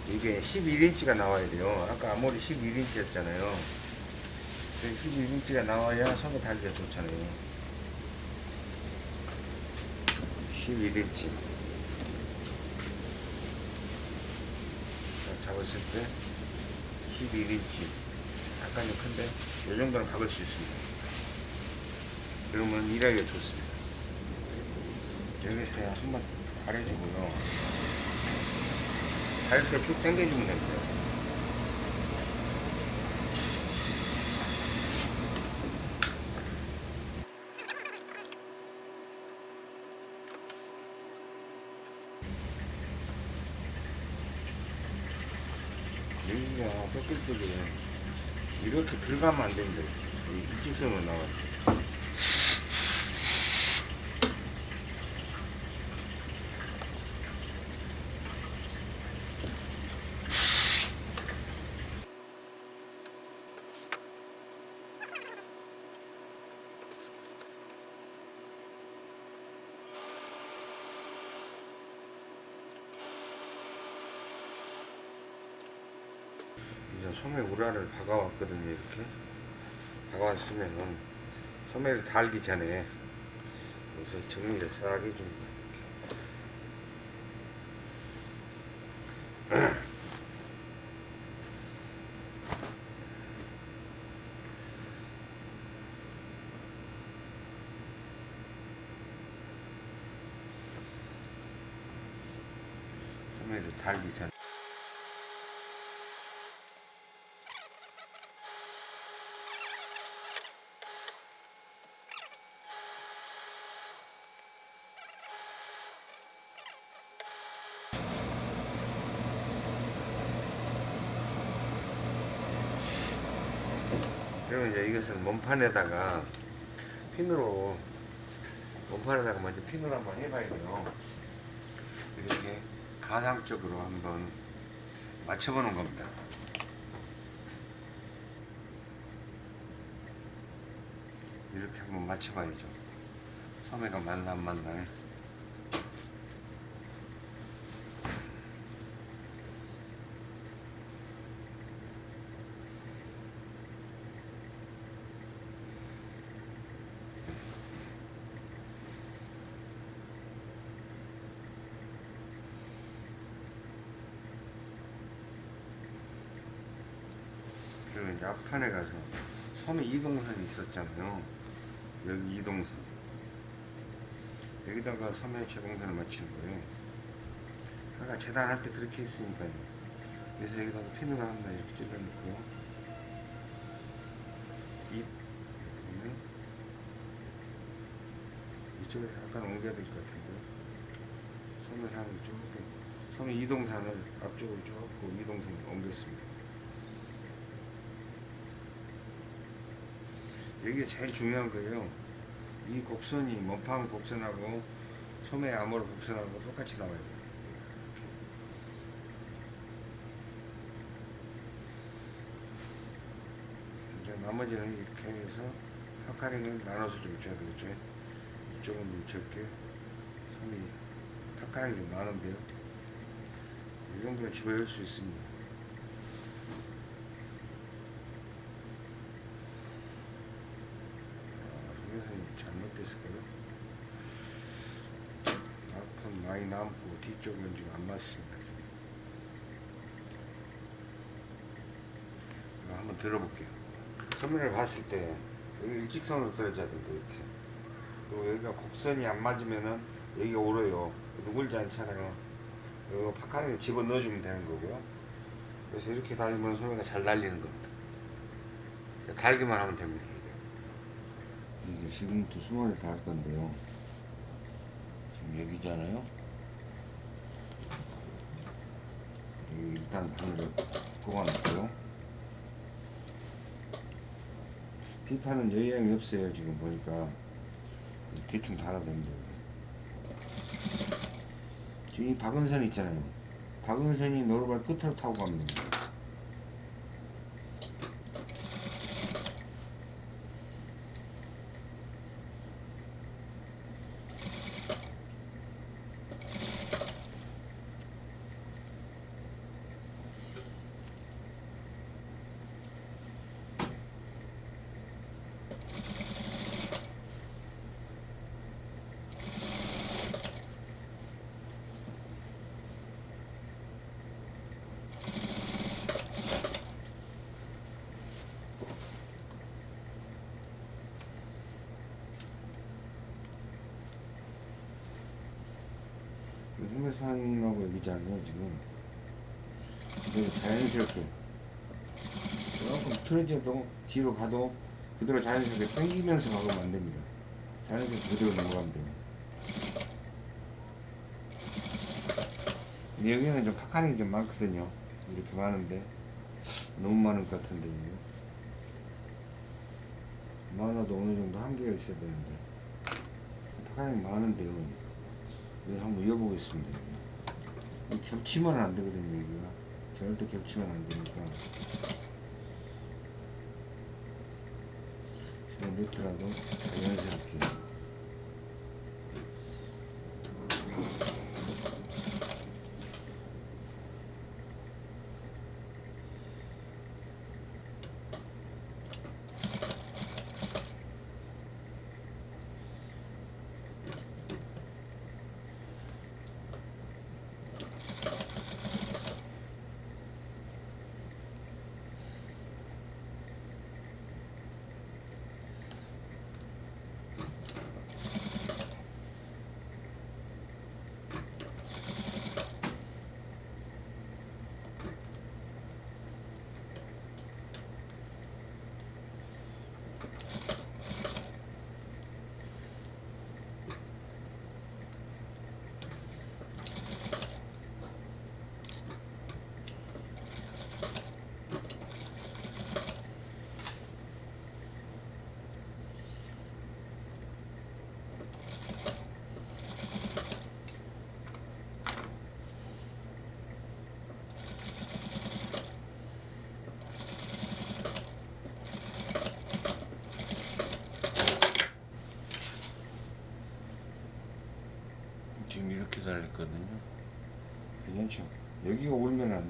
이게 11인치가 나와야 돼요. 아까 아무리 11인치였잖아요. 11인치가 나와야 손에 달기가 좋잖아요. 11인치. 잡았을 때 11인치. 약간 좀 큰데, 이 정도는 박을 수 있습니다. 그러면 일하기가 좋습니다. 여기서 한번 가려주고요. 가릴 때쭉 당겨주면 됩니다. 여기가 뺏길 때에 이렇게 들어가면 안 됩니다. 이 일직선으로 나와요. 이제 소매 우라를 박아왔거든요 이렇게. 박아왔으면은 소매를 달기 전에 여기서 정리를 싹 해줍니다 소매를 달기 전에 이제 이것을 몸판에다가 핀으로 몸판에다가 먼저 핀으로 한번 해봐야 돼요. 이렇게 가상적으로 한번 맞춰보는 겁니다. 이렇게 한번 맞춰봐야죠. 소매가 맞나 안 맞나. 그리고 이제 앞판에 가서 섬에 이동선이 있었잖아요. 여기 이동선. 여기다가 섬에 제공선을 맞추는 거예요. 아까 재단할 때 그렇게 했으니까요. 그래서 여기다가 핀으로 하나 이렇게 찔러놓고 이쪽에서 약간 옮겨야 될 것 같은데 섬에서 하는 쭉 섬의 이동산을 앞쪽으로 쭉 이동선을 옮겼습니다. 이게 제일 중요한 거예요. 이 곡선이 몸판 곡선하고 소매 암호로 곡선하고 똑같이 나와야 돼요. 이제 나머지는 이렇게 해서 파카링을 나눠서 좀 줘야 되겠죠. 이쪽은 좀 적게, 손이 파카링이 좀 많은데요. 이 정도면 집어넣을 수 있습니다. 이것은 잘못됐을까요? 앞은 많이 남고 뒤쪽은 지금 안 맞습니다. 한번 들어볼게요. 소면을 봤을 때 여기 일직선으로 떨어져야 된다 이렇게. 그리고 여기가 곡선이 안 맞으면은 여기가 오르요. 누굴지 않잖아요. 이거 파카링에 집어 넣어주면 되는 거고요. 그래서 이렇게 달리면 소매가 잘 달리는 겁니다. 달기만 하면 됩니다. 이제 지금부터 수mon을 달 건데요. 지금 여기잖아요. 여기 일단 바늘을 꼽아놓고요. 비판은 여유양이 없어요. 지금 보니까 대충 됩니다. 지금 이 박은선 있잖아요. 박은선이 노루발 끝으로 타고 됩니다. 소매상하고 여기잖아요 지금. 그대로 자연스럽게. 조금 틀어져도 뒤로 가도 그대로 자연스럽게 당기면서 가면 안 됩니다. 자연스럽게 그대로 넘어가면 돼요. 여기는 좀 파카링이 좀 많거든요. 이렇게 많은데. 너무 많을 것 같은데 이게. 많아도 어느 정도 한계가 있어야 되는데. 파카링이 많은데요 이거 한번 이어보겠습니다. 이 겹치면 안 되거든요, 여기가. 절대 겹치면 안 되니까. 지금 네트라도 자연스럽게.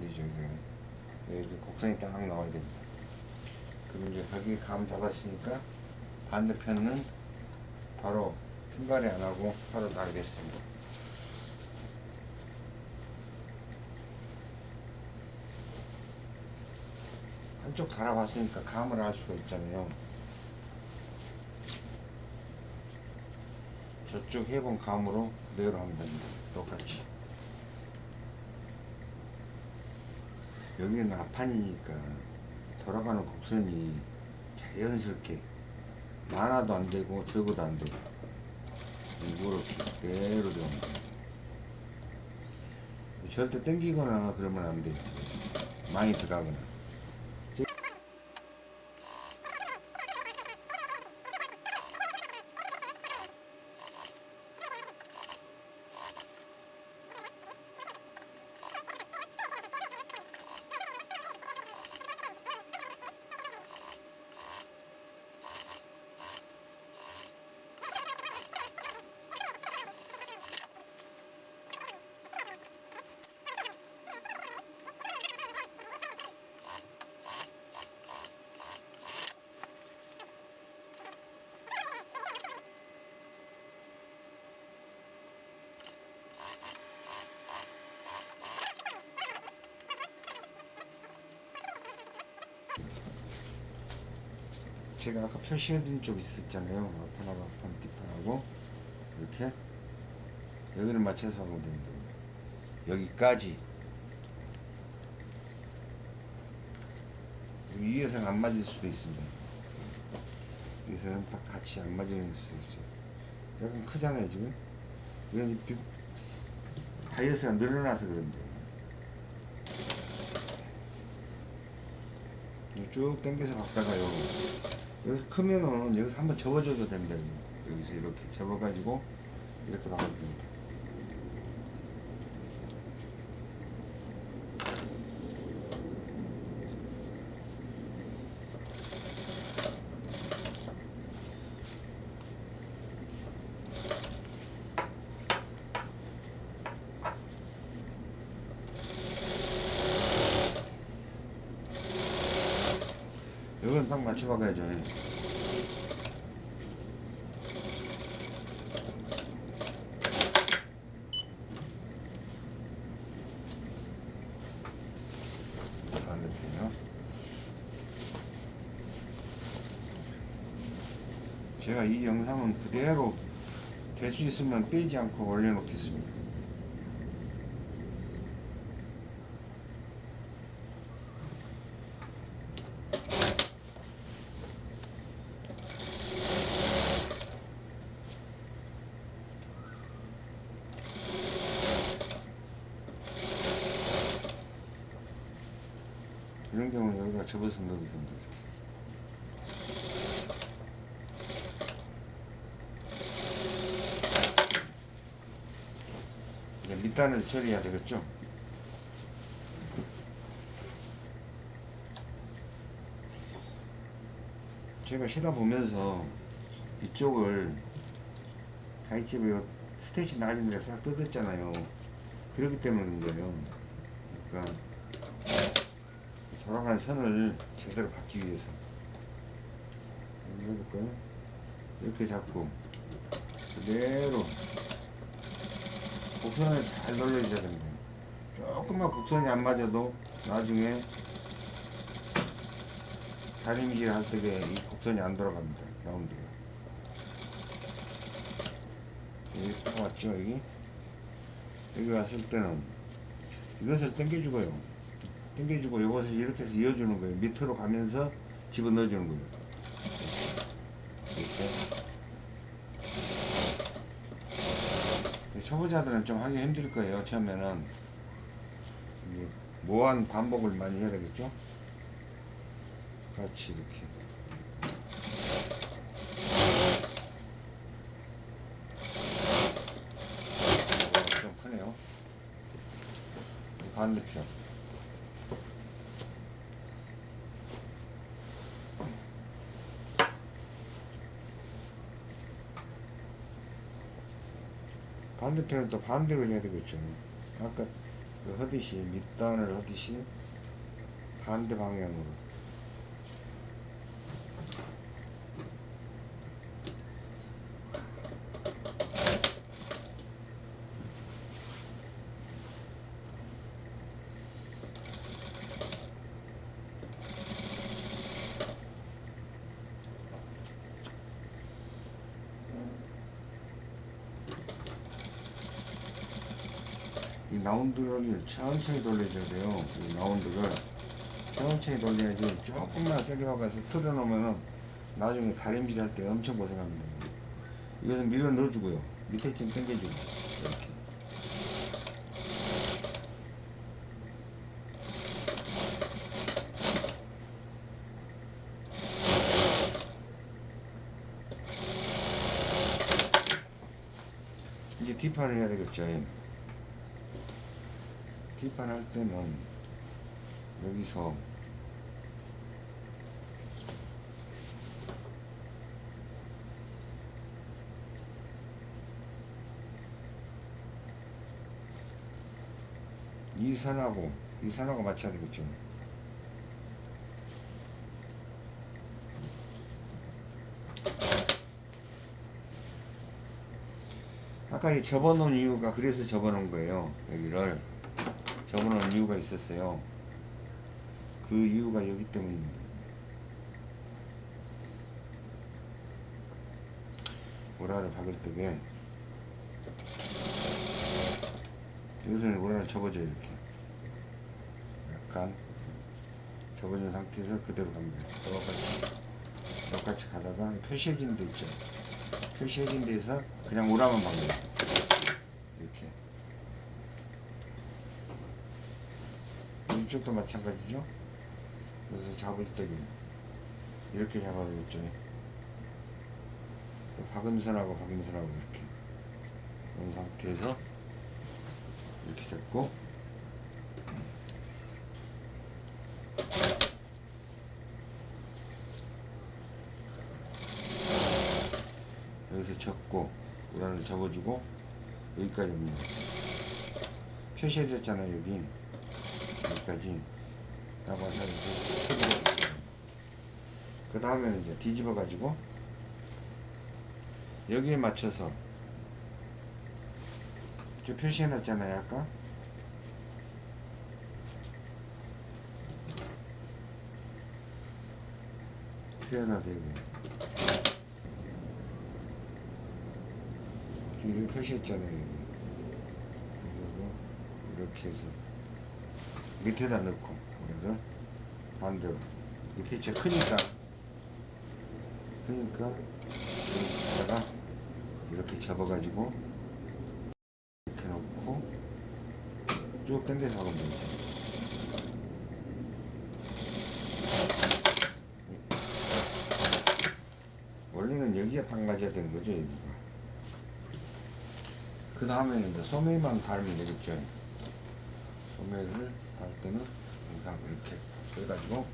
거죠 이게. 네, 이렇게 곡선이 딱 나와야 됩니다. 그럼 이제 거기 감 잡았으니까 반대편은 바로 핀발이 안 하고 바로 나게 됐습니다. 한쪽 달아봤으니까 감을 알 수가 있잖아요. 저쪽 해본 감으로 그대로 하면 됩니다. 똑같이 여기는 앞판이니까 돌아가는 곡선이 자연스럽게 많아도 안 되고 적어도 안 되고 이렇게 그대로 돼요. 절대 땡기거나 그러면 안 돼요. 많이 들어가거나 제가 아까 표시해둔 쪽 있었잖아요. 앞판하고 앞판, 뒷판하고 이렇게 여기를 맞춰서 하면 됩니다. 여기까지 여기 위에서는 안 맞을 수도 있습니다. 여기서는 딱 같이 안 맞을 수도 있어요. 약간 크잖아요 지금. 이건 비- 다이어트가 늘어나서 그런데 쭉 당겨서 박다가요. 여기서 크면은 여기서 한번 접어줘도 됩니다. 여기서 이렇게 접어가지고 이렇게 나가도 됩니다. 맞춰박아야죠. 예. 제가 이 영상은 그대로 될 수 있으면 빼지 않고 올려놓겠습니다. 이런 넣어도 됩니다. 이제 밑단을 처리해야 되겠죠? 제가 쉬다 보면서 이쪽을 가이집에 스테이지 낮은 데싹 뜯었잖아요. 그렇기 때문인 거예요. 그러니까 돌아가는 선을 제대로 받기 위해서. 해볼까요? 이렇게 잡고 그대로 곡선을 잘 돌려줘야 됩니다. 조금만 곡선이 안 맞아도 나중에 다림질 할 때에 이 곡선이 안 돌아갑니다 라운드가 여기 딱 왔죠 여기? 여기 왔을 때는 이것을 당겨주고요 당겨주고 이것을 이렇게 해서 이어주는 거예요. 밑으로 가면서 집어넣어주는 거예요. 이렇게. 초보자들은 좀 하기 힘들 거예요. 처음에는 무한 반복을 많이 해야 되겠죠. 같이 이렇게. 어, 좀 크네요. 반대편. 반대편은 또 반대로 해야 되겠죠. 아까 그 하듯이 밑단을 하듯이 반대 방향으로 이 라운드를 천천히 돌려줘야 돼요. 이 라운드를 천천히 돌려야지 조금만 세게 박아서 틀어놓으면은 나중에 다림질 할 때 엄청 고생합니다. 이것은 밀어 넣어주고요. 밑에 좀 당겨주고 이렇게. 이제 뒷판을 해야 되겠죠. 뒷판 할 때는 여기서 이 선하고 이 선하고 맞춰야 되겠죠. 아까 이 접어놓은 이유가 그래서 접어놓은 거예요. 여기를 접어놓은 이유가 있었어요. 그 이유가 여기 때문입니다. 오라를 박을 때에 이것을 오라를 접어줘요 이렇게 약간 접어준 상태에서 그대로 갑니다. 똑같이 똑같이 가다가 표시해진 데 있죠. 표시해진 데에서 그냥 오라만 박는 이렇게 이쪽도 마찬가지죠. 그래서 잡을 때는 이렇게 잡아야 되겠죠. 박음선하고 박음선하고 이렇게 이런 상태에서 이렇게 잡고 여기서 접고 우란을 접어주고 여기까지 옵니다. 표시해졌잖아요 여기 여기 까지 딱 와서 이렇게 그 다음에는 이제 뒤집어 가지고 여기에 맞춰서 저 표시해 놨잖아요 아까 표현화 되고 뒤를 표시했잖아요 여기. 이렇게 해서 밑에다 넣고 이거를 반대로 밑에 진짜 크니까 그러니까 여기다가 이렇게 접어가지고 이렇게 놓고 쭉 당겨서 하면 되죠. 원래는 여기가 딱 맞아야 되는 거죠 여기가. 그 다음에는 이제 소매만 달면 되겠죠. 소매를 달 때는 항상 이렇게 빼가지고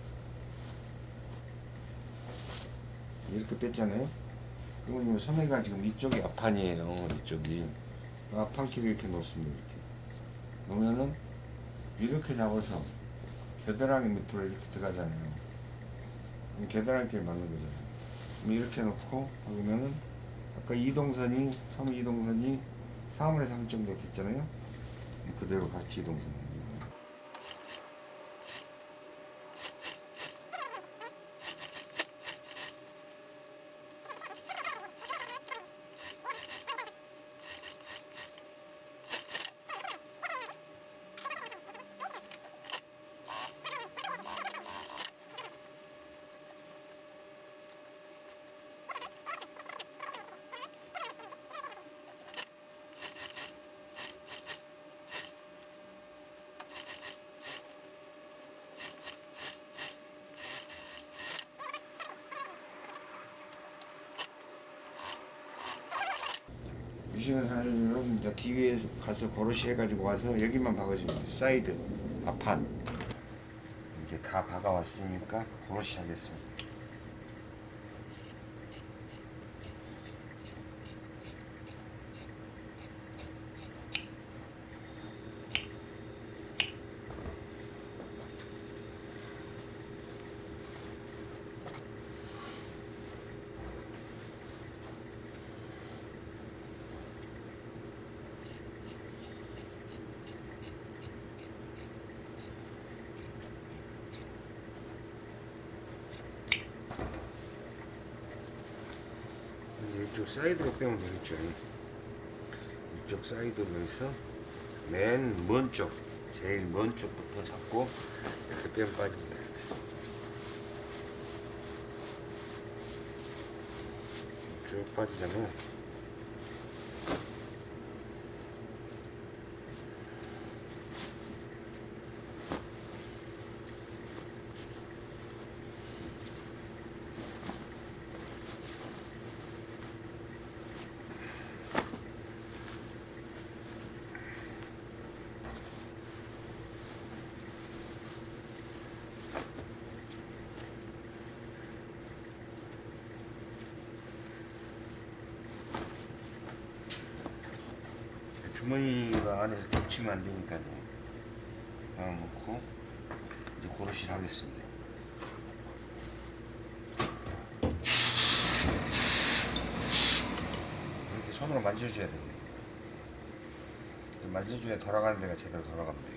이렇게 뺐잖아요. 그러면 이 소매가 지금 이쪽이 앞판이에요. 이쪽이 앞판키를 이렇게 놓습니다. 이렇게 놓으면은 이렇게 잡아서 겨드랑이 밑으로 이렇게 들어가잖아요. 그럼 겨드랑이끼리 맞는 거잖아요. 이렇게 놓고 그러면은 아까 이동선이 소매 이동선이 3분의 3 정도 됐잖아요. 그대로 같이 이동선. 미싱을 사려면 이제 가서 고로시 해가지고 와서 여기만 박아주면 돼. 사이드, 앞판. 이렇게 다 박아왔으니까 고로시 하겠습니다. 이쪽 사이드로 빼면 되겠죠. 이쪽 사이드로 해서 맨 먼 쪽, 제일 먼 쪽부터 잡고 이렇게 빼면 빠집니다. 쭉 빠지잖아요. 주머니가 안에서 겹치면 안 되니까요. 하나 놓고 이제 고르실 하겠습니다. 이렇게 손으로 만져줘야 돼요. 만져줘야 돌아가는 데가 제대로 돌아갑니다.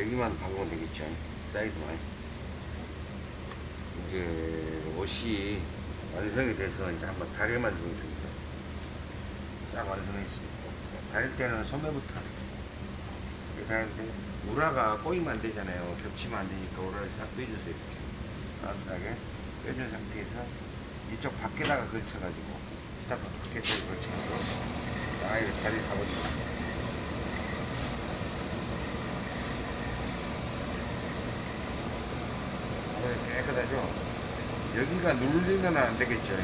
여기만 박으면 되겠죠. 사이드만. 이제 옷이 완성이 돼서 이제 한번 다리만 주면 됩니다. 싹 완성했습니다. 다릴 때는 소매부터 이렇게 하는데 우라가 꼬이면 안 되잖아요. 겹치면 안 되니까 우라를 싹 빼주세요 이렇게. 따뜻하게 빼준 상태에서 이쪽 밖에다가 걸쳐가지고 시작 밖에다가 걸쳐서 아 이거 자리를 잡아줍니다 어, 깨끗하죠? 여기가 눌리면 안 되겠죠.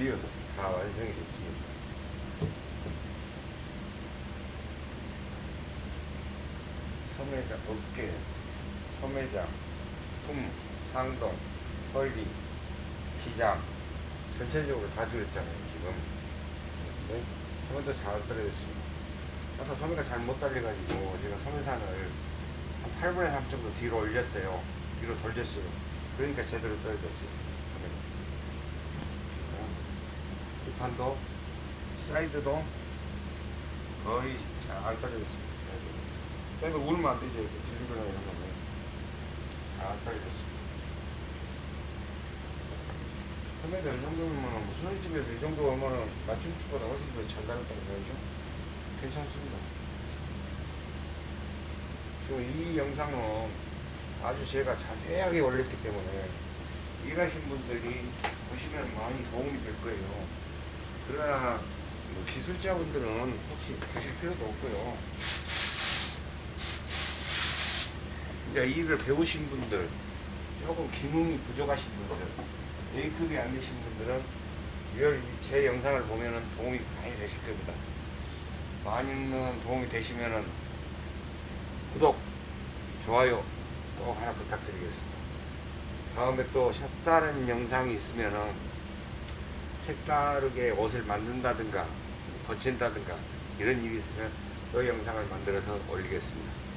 드디어 다 완성이 됐습니다. 소매장, 어깨, 소매장, 품, 상동, 헐리, 기장 전체적으로 다 들었잖아요 지금. 네? 소매도 잘 떨어졌습니다. 아까 소매가 잘 못 달려가지고 제가 소매산을 한 8분의 3 정도 뒤로 올렸어요. 뒤로 돌렸어요. 그러니까 제대로 떨어졌어요. 뒷판도 사이드도 거의 잘 떨어졌습니다. 사이드 울면 안 되죠. 이렇게 들리거나 이런 거는 잘 떨어졌습니다. 소매도 이 정도면 뭐 수선집에서 이 정도 오면은 맞춤집보다 훨씬 더잘 나갔다는 거죠. 괜찮습니다. 지금 이 영상은 아주 제가 자세하게 올렸기 때문에 일하신 분들이 보시면 많이 도움이 될 거예요. 그러나 뭐 기술자분들은 혹시 하실 필요도 없고요. 이제 일을 배우신 분들, 조금 기능이 부족하신 분들, A급이 안 되신 분들은 이걸 제 영상을 보면은 도움이 많이 되실 겁니다. 많이는 도움이 되시면은 구독, 좋아요 꼭 하나 부탁드리겠습니다. 다음에 또 색다른 영상이 있으면은 색다르게 옷을 만든다든가 거친다든가 이런 일이 있으면 또 영상을 만들어서 올리겠습니다.